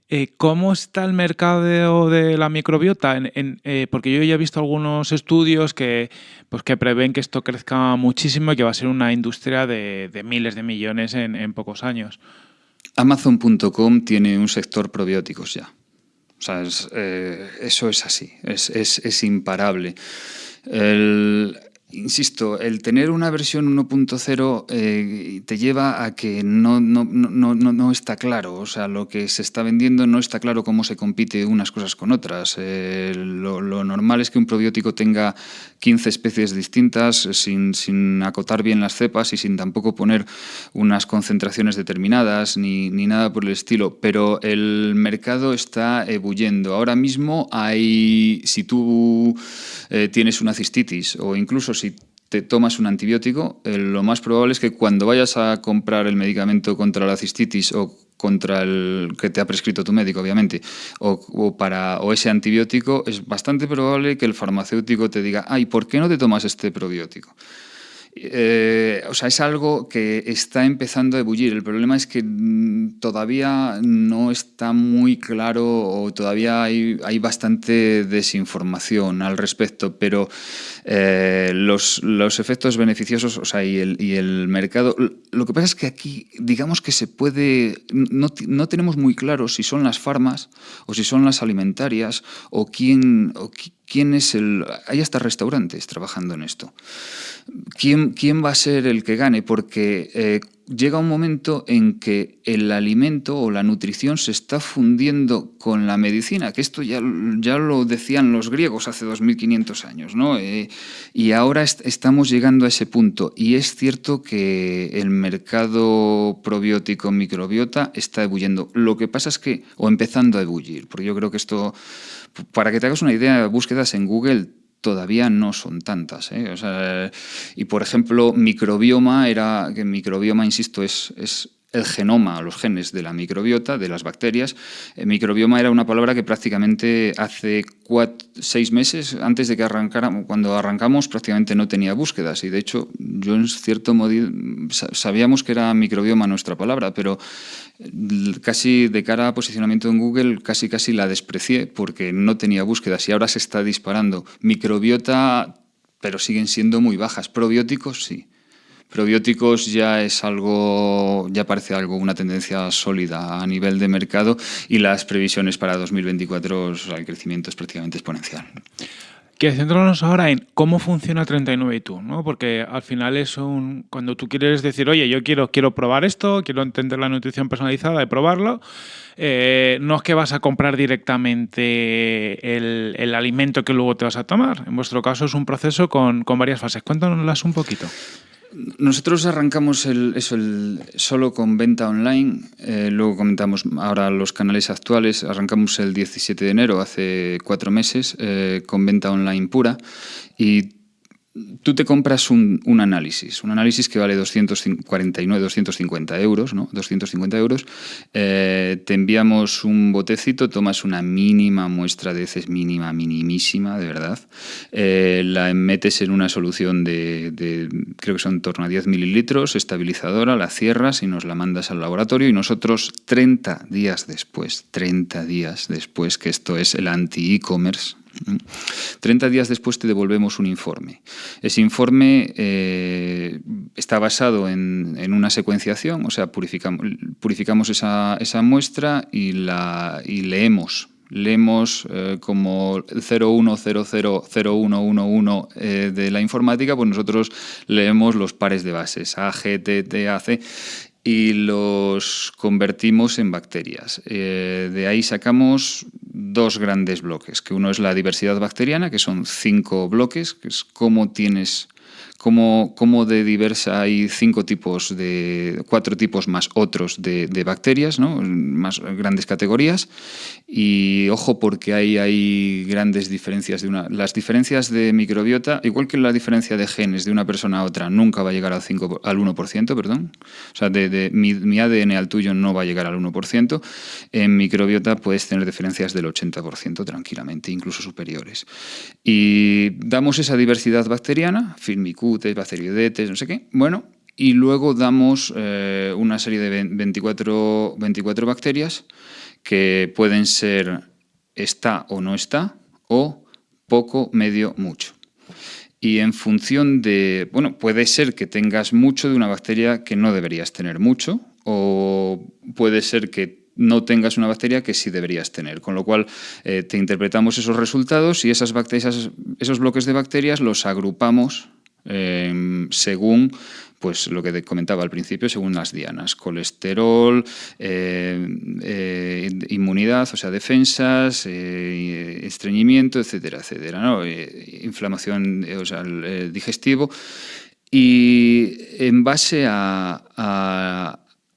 Eh, ¿Cómo está el mercado de la microbiota? Eh, porque yo ya he visto algunos estudios que, pues, que prevén que esto crezca muchísimo y que va a ser una industria de, miles de millones en, pocos años. Amazon.com tiene un sector probióticos ya. O sea, eh, eso es así, es, imparable. Insisto, el tener una versión 1.0 eh, te lleva a que no, no, no, no, está claro, o sea, lo que se está vendiendo no está claro cómo se compite unas cosas con otras. Eh, lo, normal es que un probiótico tenga 15 especies distintas sin, sin, acotar bien las cepas y sin tampoco poner unas concentraciones determinadas ni, ni nada por el estilo, pero el mercado está ebulliendo. Ahora mismo hay, si tú eh, tienes una cistitis o incluso si te tomas un antibiótico, eh, lo más probable es que cuando vayas a comprar el medicamento contra la cistitis o contra el que te ha prescrito tu médico, obviamente, o, para, o ese antibiótico, es bastante probable que el farmacéutico te diga, ay, ¿por qué no te tomas este probiótico? Eh, o sea, es algo que está empezando a ebullir. El problema es que mm, todavía no está muy claro o todavía hay, hay bastante desinformación al respecto, pero eh, los, los, efectos beneficiosos o sea, y, el, y el mercado... Lo que pasa es que aquí, digamos que se puede... No, no tenemos muy claro si son las farmas o si son las alimentarias o quién... O quién es el... Hay hasta restaurantes trabajando en esto. ¿Quién, quién va a ser el que gane? Porque eh, llega un momento en que el alimento o la nutrición se está fundiendo con la medicina, que esto ya, ya lo decían los griegos hace 2500 años, ¿no? Eh, y ahora estamos llegando a ese punto. Y es cierto que el mercado probiótico microbiota está ebulliendo. Lo que pasa es que, o empezando a ebullir, porque yo creo que esto, para que te hagas una idea, búsquedas en Google todavía no son tantas. ¿eh? y por ejemplo, microbioma era, que microbioma, insisto, es, es el genoma, los genes de la microbiota, de las bacterias. El microbioma era una palabra que prácticamente hace seis meses, antes de que arrancáramos, cuando arrancamos, prácticamente no tenía búsquedas. Y de hecho, yo en cierto modo sabíamos que era microbioma nuestra palabra, pero casi de cara a posicionamiento en Google, casi casi la desprecié porque no tenía búsquedas y ahora se está disparando. Microbiota, pero siguen siendo muy bajas. Probióticos, sí. Probióticos ya es algo, ya parece algo, una tendencia sólida a nivel de mercado y las previsiones para 2024, el crecimiento es prácticamente exponencial. Que centrarnos ahora en cómo funciona 39 y tú, ¿no? Porque al final es un. Cuando tú quieres decir, oye, yo quiero, quiero probar esto, quiero entender la nutrición personalizada y probarlo, eh, no es que vas a comprar directamente el, el, alimento que luego te vas a tomar. En vuestro caso es un proceso con, con varias fases. Cuéntanoslas un poquito. Nosotros arrancamos eso solo con venta online, eh, luego comentamos ahora los canales actuales, arrancamos el 17 de enero, hace cuatro meses, eh, con venta online pura. Y tú te compras un, análisis, un análisis que vale 249, 250 euros, ¿no? 250 euros. Eh, te enviamos un botecito, tomas una mínima muestra de heces, mínima, minimísima, de verdad. Eh, la metes en una solución de, de, creo que son en torno a 10 mililitros, estabilizadora, la cierras y nos la mandas al laboratorio y nosotros 30 días después, 30 días después, que esto es el anti-e-commerce, 30 días después te devolvemos un informe. Ese informe eh, está basado en, una secuenciación, o sea, purificamos, esa, muestra y, la, leemos leemos eh, como 01000111 eh, de la informática, pues nosotros leemos los pares de bases, A, G, T, T, A, C, y los convertimos en bacterias. Eh, de ahí sacamos dos grandes bloques, que uno es la diversidad bacteriana, que son cinco bloques, que es cómo tienes como, de diversa hay cinco tipos de, cuatro tipos más otros de, bacterias, más grandes categorías. Y ojo porque hay, hay grandes diferencias de una. Las diferencias de microbiota, igual que la diferencia de genes de una persona a otra, nunca va a llegar al, 5, al 1%, perdón. O sea, de, mi, ADN al tuyo no va a llegar al 1%. En microbiota puedes tener diferencias del 80% tranquilamente, incluso superiores. Y damos esa diversidad bacteriana, Bacteriodetes, no sé qué. Bueno, y luego damos eh, una serie de 24, 24 bacterias que pueden ser está o no está, o poco, medio, mucho. Y en función de, bueno, puede ser que tengas mucho de una bacteria que no deberías tener mucho, o puede ser que no tengas una bacteria que sí deberías tener. Con lo cual, eh, te interpretamos esos resultados y esas bacterias, esos bloques de bacterias los agrupamos em, según pues lo que comentaba al principio, según las dianas, colesterol, eh, eh, inmunidad, o sea, defensas, eh, estreñimiento, etcétera, etcétera, ¿no? inflamación, o sea, digestivo. Y en base a,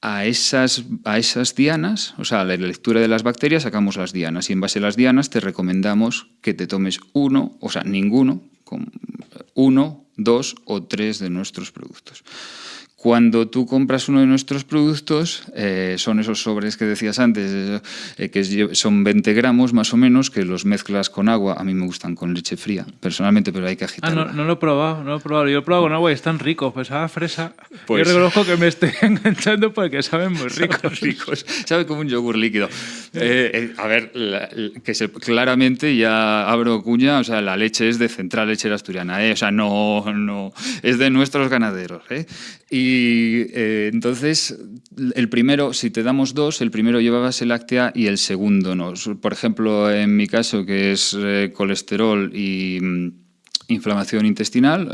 a, esas, a esas dianas, o sea, la lectura de las bacterias, sacamos las dianas y en base a las dianas te recomendamos que te tomes uno, o sea, ninguno, uno dos o tres de nuestros productos. Cuando tú compras uno de nuestros productos, eh, son esos sobres que decías antes, eh, que son 20 gramos más o menos, que los mezclas con agua. A mí me gustan con leche fría, personalmente, pero hay que agitarlo. Ah, no, lo he probado, no lo he probado. Yo lo he probado con agua y están ricos, pues a fresa. Pues... Yo reconozco que me estoy enganchando porque saben muy ricos. ricos. Sabe como un yogur líquido. Eh, a ver, que se, claramente ya abro cuña, o sea, la leche es de Central Lechera Asturiana, o sea, no, no, es de nuestros ganaderos. Y y eh, entonces, el primero, si te damos dos, el primero lleva base láctea y el segundo no. Por ejemplo, en mi caso, que es eh, colesterol y mm, inflamación intestinal.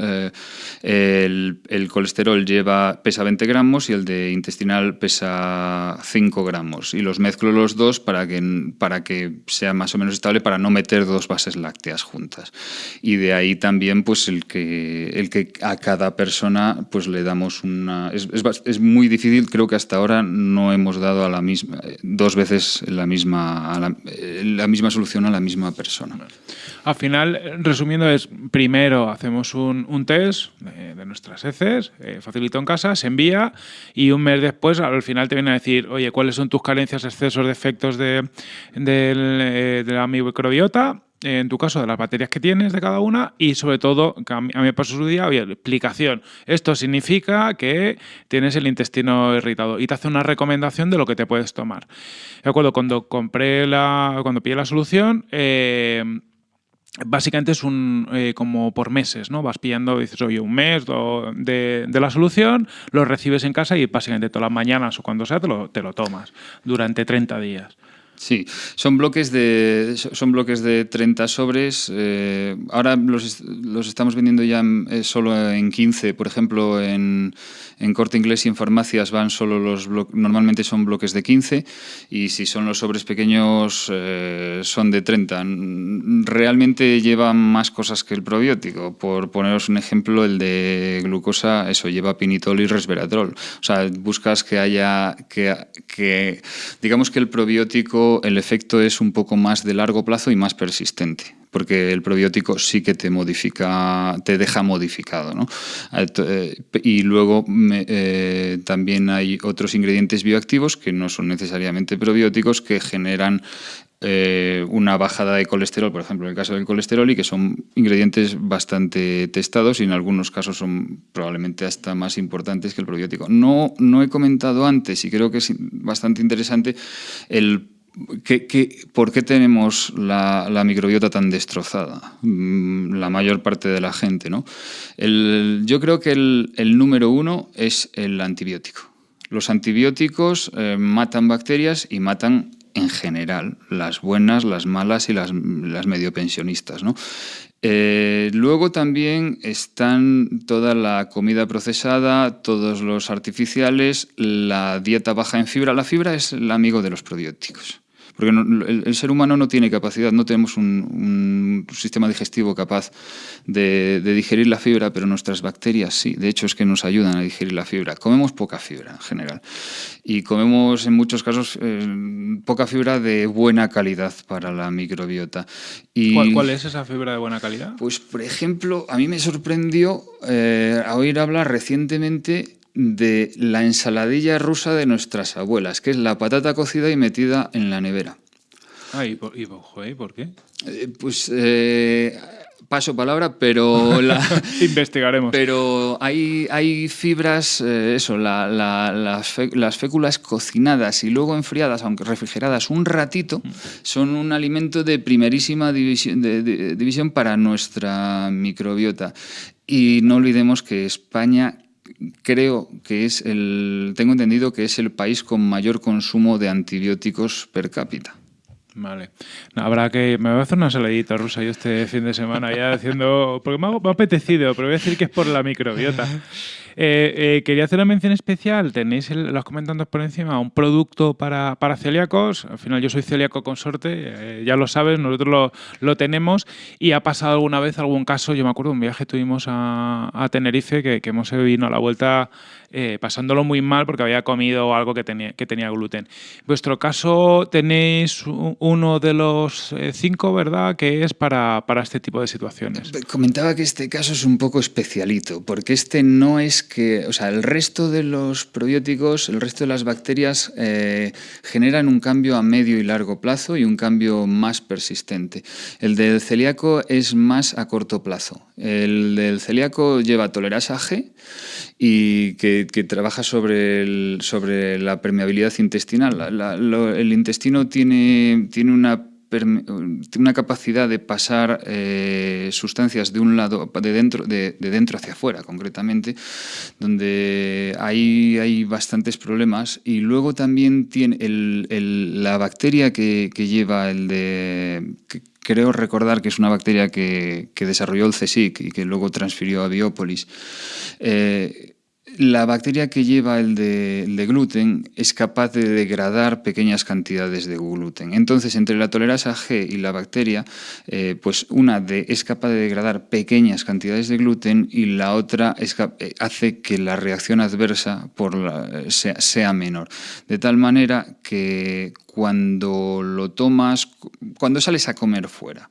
Eh, el, colesterol lleva, pesa 20 gramos y el de intestinal pesa 5 gramos. Y los mezclo los dos para que, para que sea más o menos estable, para no meter dos bases lácteas juntas. Y de ahí también pues, el, que, el que a cada persona pues, le damos una... Es, es, muy difícil, creo que hasta ahora no hemos dado a la misma, dos veces la misma, la, la misma solución a la misma persona. Al final, resumiendo, es primero hacemos un, test de, nuestras heces, eh, facilito en casa, se envía y un mes después al final te viene a decir, oye, ¿cuáles son tus carencias, excesos, defectos de, de, de la microbiota? en tu caso, de las baterías que tienes de cada una y sobre todo, a mí, me pasó su día, oye, explicación. Esto significa que tienes el intestino irritado y te hace una recomendación de lo que te puedes tomar. De acuerdo, cuando compré la, cuando pillé la solución, eh, Básicamente es un eh, como por meses, ¿no? Vas pillando, dices, oye, un mes de, de, la solución, lo recibes en casa y básicamente todas las mañanas o cuando sea te lo, te lo tomas durante 30 días. Sí, son bloques de, son bloques de 30 sobres. Eh, ahora los, los, estamos vendiendo ya eh, solo en 15. Por ejemplo, en, en Corte Inglés y en farmacias van solo los normalmente son bloques de 15 y si son los sobres pequeños eh, son de 30. Realmente lleva más cosas que el probiótico. Por poneros un ejemplo, el de glucosa, eso lleva pinitol y resveratrol. O sea, buscas que haya, que, que digamos que el probiótico, el efecto es un poco más de largo plazo y más persistente porque el probiótico sí que te modifica, te deja modificado. ¿no? Eh, y luego eh, también hay otros ingredientes bioactivos que no son necesariamente probióticos que generan eh, una bajada de colesterol, por ejemplo, en el caso del colesterol, y que son ingredientes bastante testados y en algunos casos son probablemente hasta más importantes que el probiótico. No, no he comentado antes, y creo que es bastante interesante, el por qué tenemos la, microbiota tan destrozada? Mm, la mayor parte de la gente, ¿no? yo creo que el, número uno es el antibiótico. Los antibióticos eh, matan bacterias y matan en general, las buenas, las malas y las, medio pensionistas. Eh, luego también están toda la comida procesada, todos los artificiales, la dieta baja en fibra. La fibra es el amigo de los probióticos. Porque el, ser humano no tiene capacidad, no tenemos un, sistema digestivo capaz de, digerir la fibra, pero nuestras bacterias sí. De hecho, es que nos ayudan a digerir la fibra. Comemos poca fibra en general. Y comemos en muchos casos eh, poca fibra de buena calidad para la microbiota. Y, ¿Cuál, es esa fibra de buena calidad? Pues, por ejemplo, a mí me sorprendió eh, oír hablar recientemente de la ensaladilla rusa de nuestras abuelas, que es la patata cocida y metida en la nevera. Ah, ¿y por, por qué? Eh, pues eh, paso palabra, pero... Investigaremos. Pero hay, hay fibras, eh, eso, las, féculas cocinadas y luego enfriadas, aunque refrigeradas un ratito, mm. son un alimento de primerísima división, de, división para nuestra microbiota. Y no olvidemos que España creo que es el, tengo entendido que es el país con mayor consumo de antibióticos per cápita. Vale. habrá que. Me voy a hacer una saladita rusa yo este fin de semana ya haciendo. Porque me ha, me apetecido, pero voy a decir que es por la microbiota. Eh, eh, quería hacer una mención especial, tenéis, los comentando por encima, un producto para, para celíacos. Al final yo soy celíaco consorte, eh, ya lo sabes, nosotros lo, lo, tenemos y ha pasado alguna vez algún caso, yo me acuerdo un viaje tuvimos a, a Tenerife que, hemos vino a la vuelta eh, pasándolo muy mal porque había comido algo que tenía, que tenía gluten. En vuestro caso tenéis uno de los cinco, ¿verdad?, que es para, para, este tipo de situaciones. Comentaba que este caso es un poco especialito, porque este no es que, o sea, el resto de los probióticos, el resto de las bacterias eh, generan un cambio a medio y largo plazo y un cambio más persistente. El del celíaco es más a corto plazo. El del celíaco lleva tolerasa G y que, trabaja sobre, sobre la permeabilidad intestinal. el intestino tiene, tiene una una capacidad de pasar eh, sustancias de un lado, de dentro, de, dentro hacia afuera, concretamente, donde hay, hay bastantes problemas. Y luego también tiene la bacteria que, lleva el de creo recordar que es una bacteria que, desarrolló el CSIC y que luego transfirió a Biópolis. Eh, la bacteria que lleva el de, gluten es capaz de degradar pequeñas cantidades de gluten. Entonces, entre la tolerasa G y la bacteria, eh, pues una de, es capaz de degradar pequeñas cantidades de gluten y la otra eh, hace que la reacción adversa por sea menor. De tal manera que cuando lo tomas, cuando sales a comer fuera.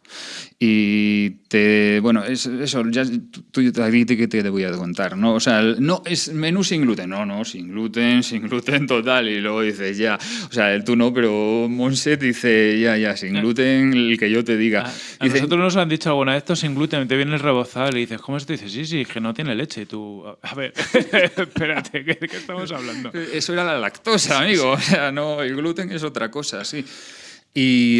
Y te, bueno, eso, ya tú, a ti que te voy a contar, ¿no? O sea, no es menú sin gluten, no, no, sin gluten, sin gluten total. Y luego dices, ya, o sea, tú no, pero Monset dice, ya, ya, sin gluten, el que yo te diga. A, nosotros nos han dicho alguna vez esto sin gluten, te viene el rebozado y dices, ¿cómo es? Y dices, sí, sí, que no tiene leche. Y tú, a ver, espérate, ¿qué, ¿qué estamos hablando? Eso era la lactosa, amigo. O sea, no, el gluten es otra cosa, sí. Y,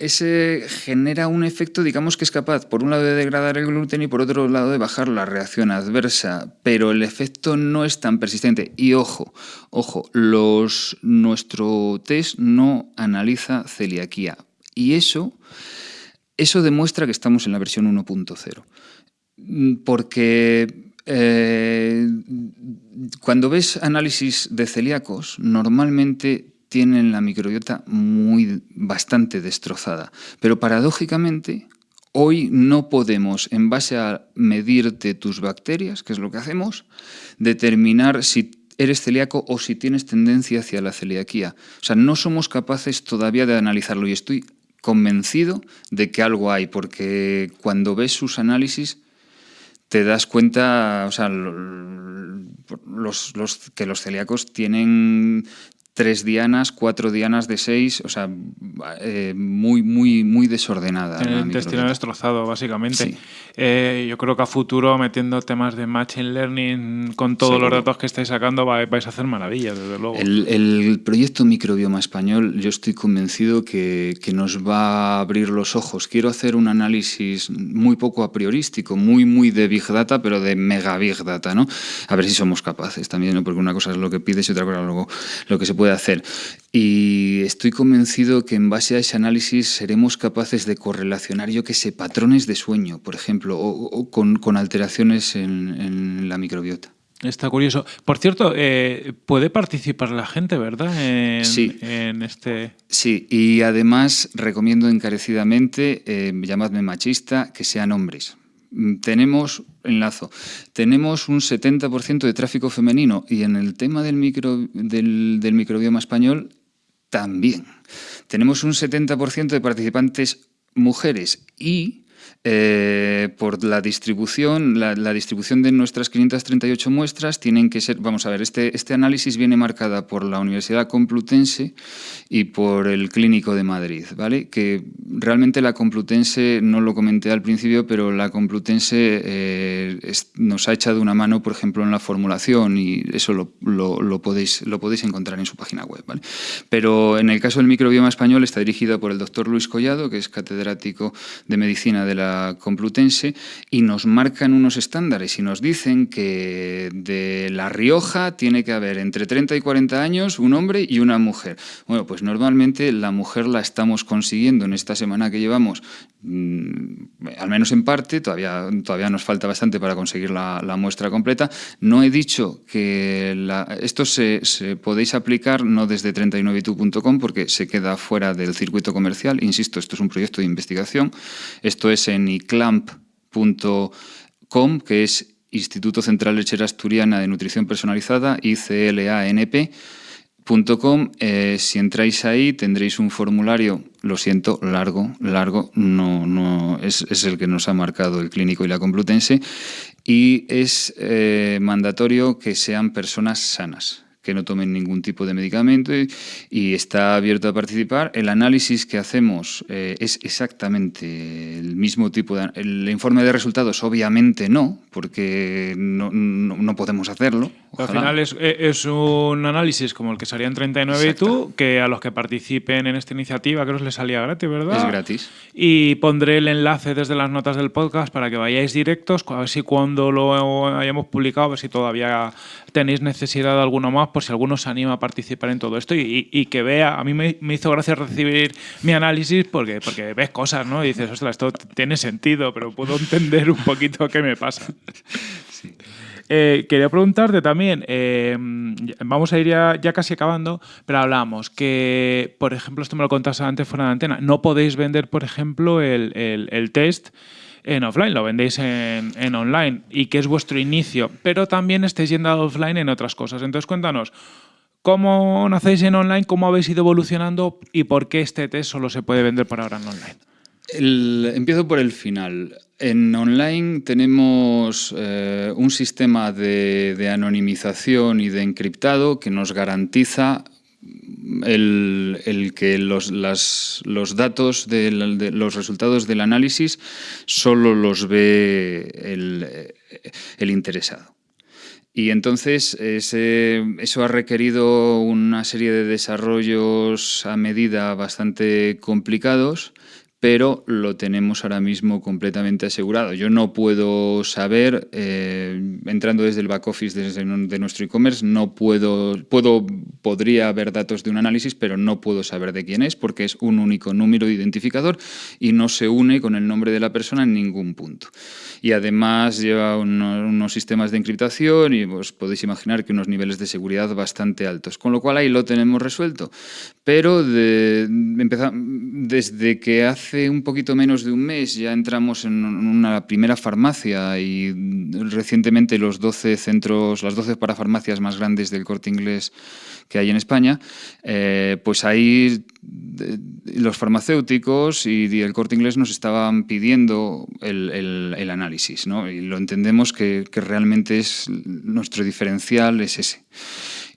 ese genera un efecto, digamos que es capaz, por un lado, de degradar el gluten y por otro lado, de bajar la reacción adversa, pero el efecto no es tan persistente. Y ojo, ojo, nuestro test no analiza celiaquía. Y eso, eso demuestra que estamos en la versión 1.0. Porque eh, cuando ves análisis de celíacos, normalmente tienen la microbiota muy bastante destrozada. Pero paradójicamente, hoy no podemos, en base a medirte tus bacterias, que es lo que hacemos, determinar si eres celíaco o si tienes tendencia hacia la celiaquía. O sea, no somos capaces todavía de analizarlo y estoy convencido de que algo hay, porque cuando ves sus análisis te das cuenta, o sea, los, que los celíacos tienen tres dianas, cuatro dianas de seis, o sea, eh, muy, muy, muy desordenada. El intestino destrozado, básicamente. Eh, yo creo que a futuro, metiendo temas de Machine Learning con todos los datos que estáis sacando, vais a hacer maravillas, desde luego. El, proyecto Microbioma Español, yo estoy convencido que, que, nos va a abrir los ojos. Quiero hacer un análisis muy poco a priorístico, muy, muy de Big Data, pero de mega Big Data, ¿no? A ver si somos capaces también, ¿no? porque una cosa es lo que pides y otra cosa es lo, lo que se puede puede hacer. Y estoy convencido que en base a ese análisis seremos capaces de correlacionar, yo que sé, patrones de sueño, por ejemplo, o, con, con, alteraciones en, en, la microbiota. Está curioso. Por cierto, eh, puede participar la gente, ¿verdad? En, sí. En este... Sí, y además recomiendo encarecidamente, eh, llamadme machista, que sean hombres tenemos, enlazo, tenemos un 70% de tráfico femenino y en el tema del, micro, del, microbioma español también. Tenemos un 70% de participantes mujeres y eh, por la distribución, la, distribución de nuestras 538 muestras tienen que ser, vamos a ver, este, este análisis viene marcada por la Universidad Complutense y por el Clínico de Madrid, ¿vale? Que realmente la Complutense, no lo comenté al principio, pero la Complutense eh, nos ha echado una mano, por ejemplo, en la formulación y eso lo, lo, podéis, lo podéis encontrar en su página web, ¿vale? Pero en el caso del microbioma español está dirigida por el doctor Luis Collado, que es catedrático de Medicina de de Complutense y nos marcan unos estándares y nos dicen que de La Rioja tiene que haber entre 30 y 40 años un hombre y una mujer. Bueno, pues normalmente la mujer la estamos consiguiendo en esta semana que llevamos, mm, al menos en parte, todavía, todavía nos falta bastante para conseguir la, muestra completa. No he dicho que esto se, podéis aplicar no desde 39itu.com porque se queda fuera del circuito comercial. Insisto, esto es un proyecto de investigación. Esto es en iclamp.com, que es Instituto Central Lechera Asturiana de Nutrición Personalizada, ICLANP.com. Eh, si entráis ahí tendréis un formulario, lo siento, largo, largo, no, no es, el que nos ha marcado el clínico y la complutense, y es eh, mandatorio que sean personas sanas que no tomen ningún tipo de medicamento y, está abierto a participar. El análisis que hacemos eh, es exactamente el mismo tipo de... El informe de resultados obviamente no, porque no, no, podemos hacerlo. Al final es, es, un análisis como el que salía en 39 y tú, que a los que participen en esta iniciativa creo que les salía gratis, ¿verdad? Es gratis. Y pondré el enlace desde las notas del podcast para que vayáis directos, a ver si cuando lo hayamos publicado, a ver si todavía tenéis necesidad de alguno más, por si alguno se anima a participar en todo esto y, que vea, a mí me, hizo gracia recibir mi análisis porque, porque ves cosas, ¿no? Y dices, ostras, esto tiene sentido, pero puedo entender un poquito qué me pasa. Eh, quería preguntarte también, eh, vamos a ir ya, casi acabando, pero hablamos que, por ejemplo, esto me lo contaste antes fuera de antena, no podéis vender, por ejemplo, el, el test en offline, lo vendéis en, online y que es vuestro inicio, pero también estáis yendo a offline en otras cosas. Entonces cuéntanos, ¿cómo nacéis en online? ¿Cómo habéis ido evolucionando? ¿Y por qué este test solo se puede vender por ahora en online? empiezo por el final. En online tenemos eh, un sistema de, de, anonimización y de encriptado que nos garantiza el, que los, los datos de, los resultados del análisis solo los ve el, interesado. Y entonces eso ha requerido una serie de desarrollos a medida bastante complicados pero lo tenemos ahora mismo completamente asegurado. Yo no puedo saber, eh, entrando desde el back office de nuestro e-commerce, no puedo, puedo, podría haber datos de un análisis, pero no puedo saber de quién es porque es un único número de identificador y no se une con el nombre de la persona en ningún punto. Y además lleva unos, sistemas de encriptación y os podéis imaginar que unos niveles de seguridad bastante altos, con lo cual ahí lo tenemos resuelto. Pero desde que hace hace un poquito menos de un mes ya entramos en una primera farmacia y recientemente los 12 centros, las 12 parafarmacias más grandes del corte inglés que hay en España, eh, pues ahí los farmacéuticos y el corte inglés nos estaban pidiendo el, análisis, ¿no? Y lo entendemos que, que realmente es nuestro diferencial es ese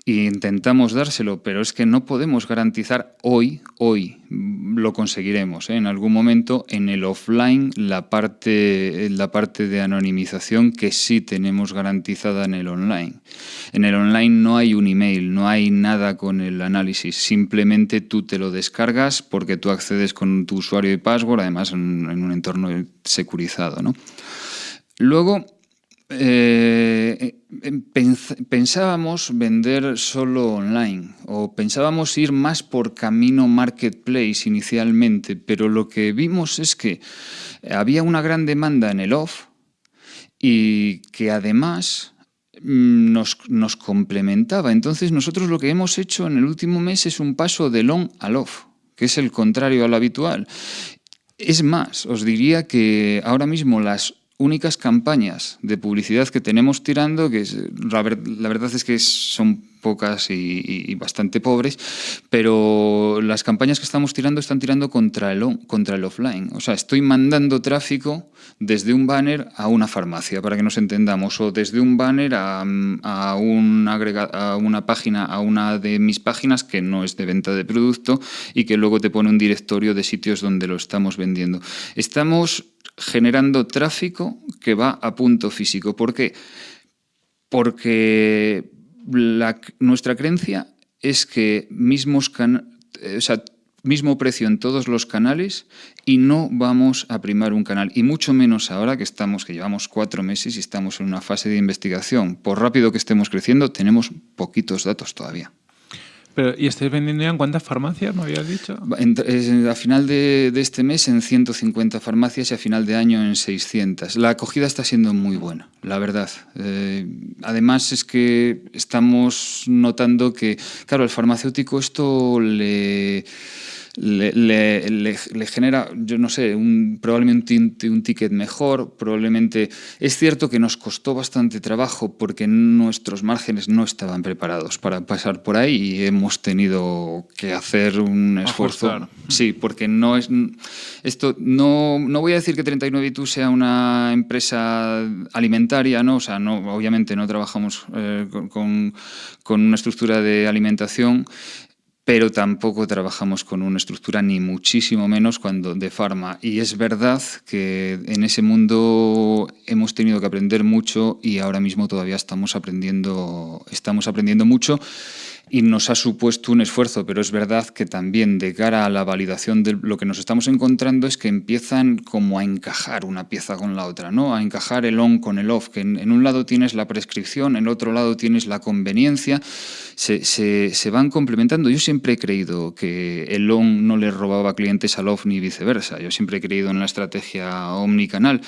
intentamos dárselo, pero es que no podemos garantizar hoy, hoy lo conseguiremos. ¿eh? En algún momento en el offline la parte, la parte de anonimización que sí tenemos garantizada en el online. En el online no hay un email, no hay nada con el análisis, simplemente tú te lo descargas porque tú accedes con tu usuario y password, además en, en un entorno securizado. ¿no? Luego, eh, eh, pensábamos vender solo online o pensábamos ir más por camino marketplace inicialmente, pero lo que vimos es que había una gran demanda en el off y que además mm, nos, nos complementaba. Entonces nosotros lo que hemos hecho en el último mes es un paso del on al off, que es el contrario al habitual. Es más, os diría que ahora mismo las únicas campañas de publicidad que tenemos tirando, que la, verdad es que son pocas y, bastante pobres, pero las campañas que estamos tirando están tirando contra el, contra el offline. O sea, estoy mandando tráfico desde un banner a una farmacia, para que nos entendamos, o desde un banner a, a, un a una página, a una de mis páginas que no es de venta de producto y que luego te pone un directorio de sitios donde lo estamos vendiendo. Estamos generando tráfico que va a punto físico. ¿Por qué? Porque nuestra creencia es que mismos mismo precio en todos los canales y no vamos a primar un canal. Y mucho menos ahora que estamos, que llevamos cuatro meses y estamos en una fase de investigación. Por rápido que estemos creciendo, tenemos poquitos datos todavía. Pero, ¿Y estáis vendiendo ya en cuántas farmacias, me habías dicho? a final de, este mes en 150 farmacias y a final de año en 600. La acogida está siendo muy buena, la verdad. Eh, además es que estamos notando que, claro, el farmacéutico esto le le, le, genera, yo no sé, un, probablemente un, un, ticket mejor, probablemente... Es cierto que nos costó bastante trabajo porque nuestros márgenes no estaban preparados para pasar por ahí y hemos tenido que hacer un esfuerzo. Sí, porque no es... Esto, no, no voy a decir que 39 sea una empresa alimentaria, ¿no? O sea, no, obviamente no trabajamos eh, con, con una estructura de alimentación, pero tampoco trabajamos con una estructura ni muchísimo menos cuando de farma. Y es verdad que en ese mundo hemos tenido que aprender mucho y ahora mismo todavía estamos aprendiendo, estamos aprendiendo mucho y nos ha supuesto un esfuerzo, pero es verdad que también de cara a la validación de lo que nos estamos encontrando es que empiezan como a encajar una pieza con la otra, ¿no? a encajar el on con el off, que en, un lado tienes la prescripción, en otro lado tienes la conveniencia, se, se, van complementando. Yo siempre he creído que el on no le robaba clientes al off ni viceversa, yo siempre he creído en la estrategia omnicanal.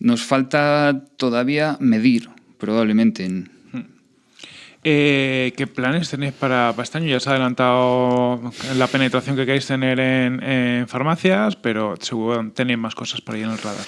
Nos falta todavía medir, probablemente, en, eh, ¿Qué planes tenéis para, para, este año? Ya se ha adelantado la penetración que queréis tener en, en farmacias, pero seguro tenéis más cosas por ahí en el radar.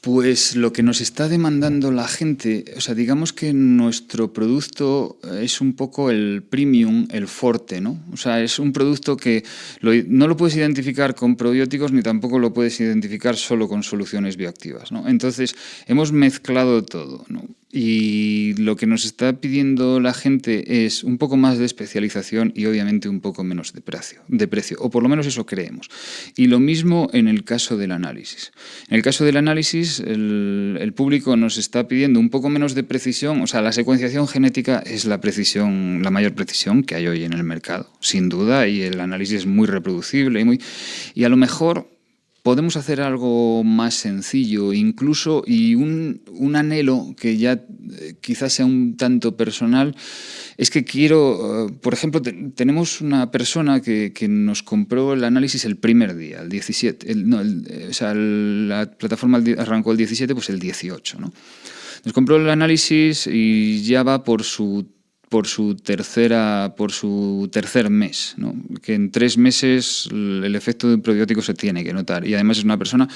Pues lo que nos está demandando la gente, o sea, digamos que nuestro producto es un poco el premium, el forte, ¿no? O sea, es un producto que no lo puedes identificar con probióticos ni tampoco lo puedes identificar solo con soluciones bioactivas, ¿no? Entonces, hemos mezclado todo, ¿no? Y lo que nos está pidiendo la gente es un poco más de especialización y obviamente un poco menos de precio, de precio, o por lo menos eso creemos. Y lo mismo en el caso del análisis. En el caso del análisis, el, público nos está pidiendo un poco menos de precisión, o sea, la secuenciación genética es la precisión, la mayor precisión que hay hoy en el mercado, sin duda, y el análisis es muy reproducible y muy... Y a lo mejor podemos hacer algo más sencillo, incluso, y un, un anhelo que ya eh, quizás sea un tanto personal, es que quiero, eh, por ejemplo, tenemos una persona que, que, nos compró el análisis el primer día, el 17, no, o sea, la plataforma arrancó el 17, pues el 18, ¿no? Nos compró el análisis y ya va por su por su tercera por su tercer mes, ¿no? que en tres meses el efecto de un probiótico se tiene que notar y además es una persona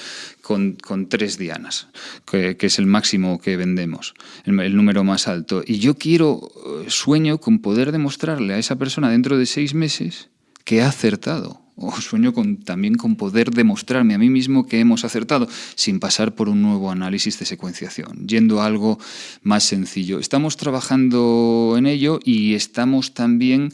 con, con tres dianas, que, es el máximo que vendemos, el, el, número más alto. Y yo quiero, eh, sueño con poder demostrarle a esa persona dentro de seis meses que ha acertado o sueño con, también con poder demostrarme a mí mismo que hemos acertado sin pasar por un nuevo análisis de secuenciación, yendo a algo más sencillo. Estamos trabajando en ello y estamos también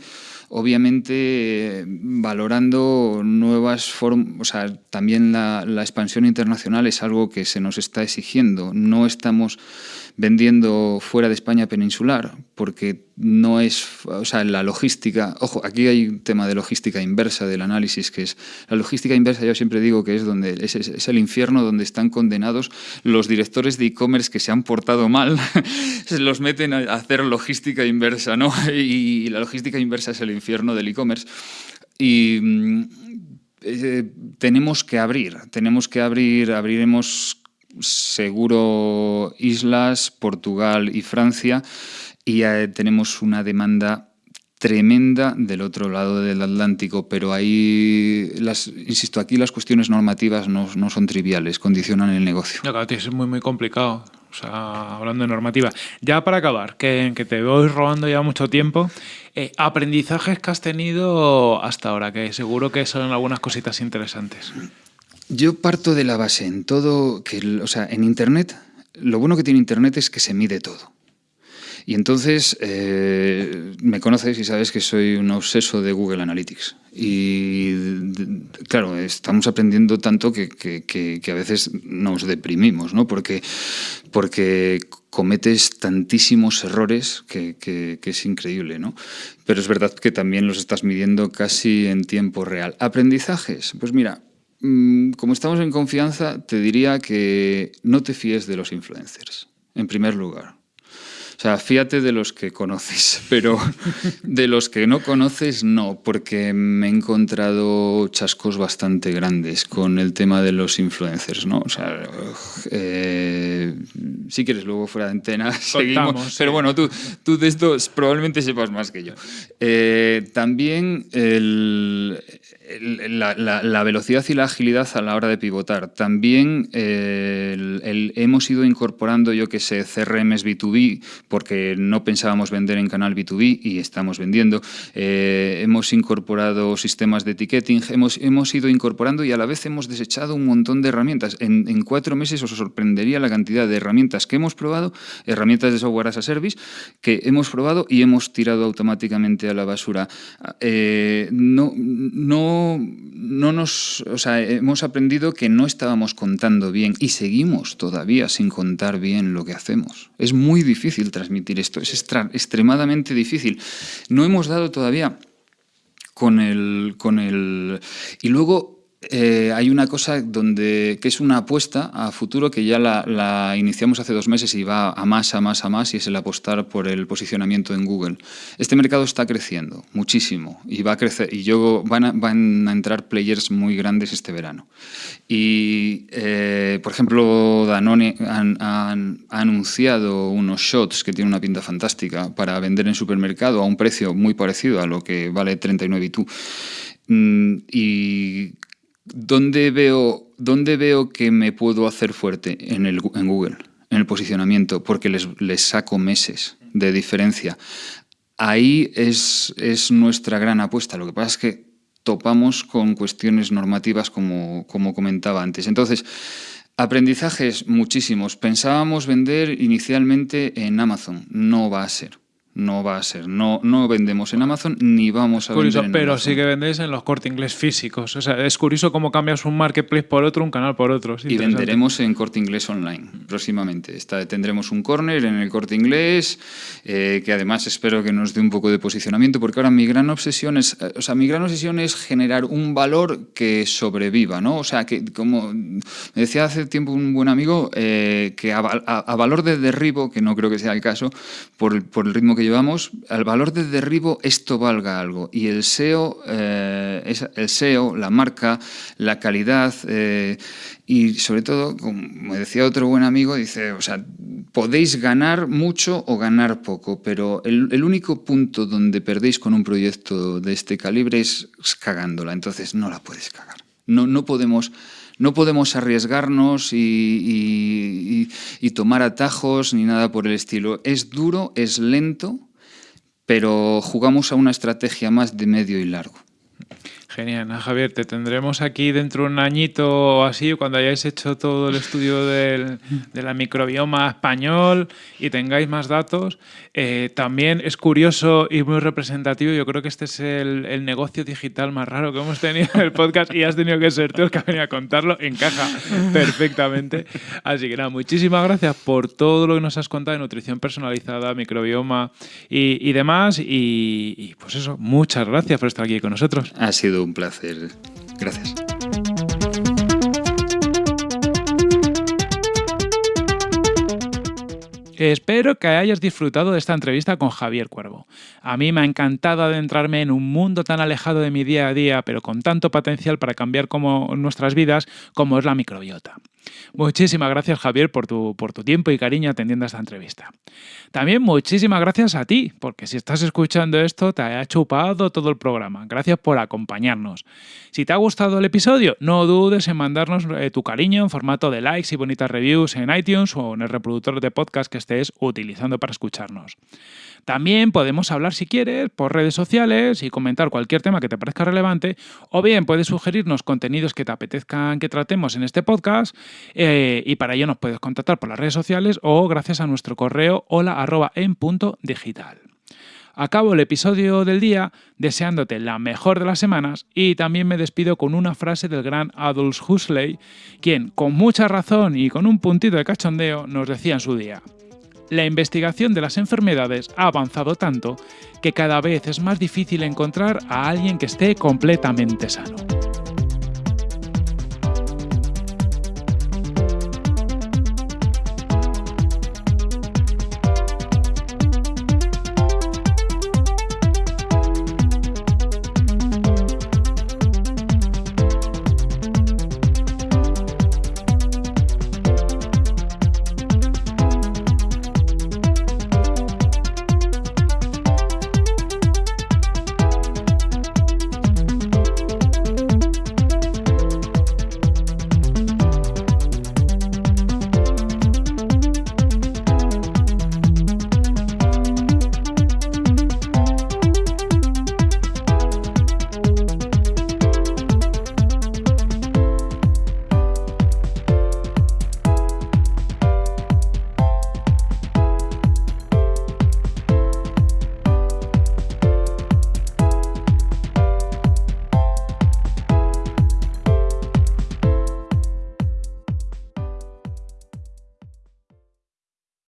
obviamente valorando nuevas formas, o sea, también la, la, expansión internacional es algo que se nos está exigiendo. No estamos vendiendo fuera de España peninsular, porque no es, o sea, la logística, ojo, aquí hay un tema de logística inversa del análisis, que es, la logística inversa yo siempre digo que es donde, es, es el infierno donde están condenados los directores de e-commerce que se han portado mal, se los meten a hacer logística inversa, ¿no? Y la logística inversa es el infierno del e-commerce. Y mm, eh, tenemos que abrir, tenemos que abrir, abriremos seguro islas, Portugal y Francia, y eh, tenemos una demanda tremenda del otro lado del Atlántico, pero ahí, las, insisto, aquí las cuestiones normativas no, no son triviales, condicionan el negocio. No, es muy, muy complicado. O sea, hablando de normativa. Ya para acabar, que, que te voy robando ya mucho tiempo, eh, aprendizajes que has tenido hasta ahora, que seguro que son algunas cositas interesantes. Yo parto de la base en todo, que, o sea, en Internet, lo bueno que tiene Internet es que se mide todo. Y entonces eh, me conoces y sabes que soy un obseso de Google Analytics. Y claro, estamos aprendiendo tanto que, a veces nos deprimimos, ¿no? Porque, porque cometes tantísimos errores que, es increíble, ¿no? Pero es verdad que también los estás midiendo casi en tiempo real. ¿Aprendizajes? Pues mira, como estamos en confianza, te diría que no te fíes de los influencers, en primer lugar. O sea, fíjate de los que conoces, pero de los que no conoces no, porque me he encontrado chascos bastante grandes con el tema de los influencers, ¿no? O sea, eh, si quieres luego fuera de antena seguimos, pero bueno, tú, tú de esto probablemente sepas más que yo. Eh, también el, la, velocidad y la agilidad a la hora de pivotar. También eh, hemos ido incorporando, yo que sé, CRMs B2B, porque no pensábamos vender en canal B2B y estamos vendiendo. Eh, hemos incorporado sistemas de ticketing, hemos, hemos ido incorporando y a la vez hemos desechado un montón de herramientas. En, cuatro meses os sorprendería la cantidad de herramientas que hemos probado, herramientas de software as a service, que hemos probado y hemos tirado automáticamente a la basura. Eh, no, no no, nos, o sea, hemos aprendido que no estábamos contando bien y seguimos todavía sin contar bien lo que hacemos. Es muy difícil transmitir esto, es extremadamente difícil. No hemos dado todavía con el, con el... Y luego eh, hay una cosa donde, que es una apuesta a futuro que ya la, iniciamos hace dos meses y va a más, a más, a más, y es el apostar por el posicionamiento en Google. Este mercado está creciendo muchísimo y va a crecer, y yo, van, a, van a entrar players muy grandes este verano. Y, eh, por ejemplo, Danone ha anunciado unos shots que tienen una pinta fantástica para vender en supermercado a un precio muy parecido a lo que vale 39 y tú. Mm, y ¿Dónde veo, ¿Dónde veo que me puedo hacer fuerte? En, el, en Google, en el posicionamiento, porque les, les saco meses de diferencia. Ahí es, es, nuestra gran apuesta. Lo que pasa es que topamos con cuestiones normativas, como, como comentaba antes. Entonces, aprendizajes muchísimos. Pensábamos vender inicialmente en Amazon. No va a ser no va a ser. No, no vendemos en Amazon ni vamos a curioso, vender en pero sí que vendéis en los corte inglés físicos. O sea, es curioso cómo cambias un marketplace por otro, un canal por otro. y venderemos en corte inglés online próximamente. Está, tendremos un corner en el corte inglés, eh, que además espero que nos dé un poco de posicionamiento, porque ahora mi gran obsesión es, eh, o sea, mi gran obsesión es generar un valor que sobreviva, ¿no? O sea, que como me decía hace tiempo un buen amigo, eh, que a, valor de derribo, que no creo que sea el caso, por, por el ritmo que llevamos, al valor de derribo esto valga algo. Y el SEO, eh, el SEO la marca, la calidad eh, y sobre todo, como decía otro buen amigo, dice, o sea, podéis ganar mucho o ganar poco, pero el, el único punto donde perdéis con un proyecto de este calibre es cagándola, entonces no la puedes cagar. No, no podemos no podemos arriesgarnos y, tomar atajos ni nada por el estilo. Es duro, es lento, pero jugamos a una estrategia más de medio y largo. Genial, Javier, te tendremos aquí dentro de un añito o así, cuando hayáis hecho todo el estudio del, de la microbioma español y tengáis más datos. Eh, también es curioso y muy representativo, yo creo que este es el, negocio digital más raro que hemos tenido en el podcast y has tenido que ser tú el que ha venido a contarlo, encaja perfectamente. Así que nada, muchísimas gracias por todo lo que nos has contado de nutrición personalizada, microbioma y, demás. Y, y pues eso, muchas gracias por estar aquí con nosotros. Ha sido un placer. Gracias. Espero que hayas disfrutado de esta entrevista con Javier Cuervo. A mí me ha encantado adentrarme en un mundo tan alejado de mi día a día, pero con tanto potencial para cambiar como nuestras vidas como es la microbiota. Muchísimas gracias Javier por tu, por tu tiempo y cariño atendiendo esta entrevista. También muchísimas gracias a ti, porque si estás escuchando esto te ha chupado todo el programa. Gracias por acompañarnos. Si te ha gustado el episodio, no dudes en mandarnos eh, tu cariño en formato de likes y bonitas reviews en iTunes o en el reproductor de podcast que estés utilizando para escucharnos. También podemos hablar si quieres por redes sociales y comentar cualquier tema que te parezca relevante, o bien puedes sugerirnos contenidos que te apetezcan que tratemos en este podcast eh, y para ello nos puedes contactar por las redes sociales o gracias a nuestro correo hola en punto digital. Acabo el episodio del día deseándote la mejor de las semanas y también me despido con una frase del gran Adolf Huxley, quien con mucha razón y con un puntito de cachondeo nos decía en su día. La investigación de las enfermedades ha avanzado tanto que cada vez es más difícil encontrar a alguien que esté completamente sano.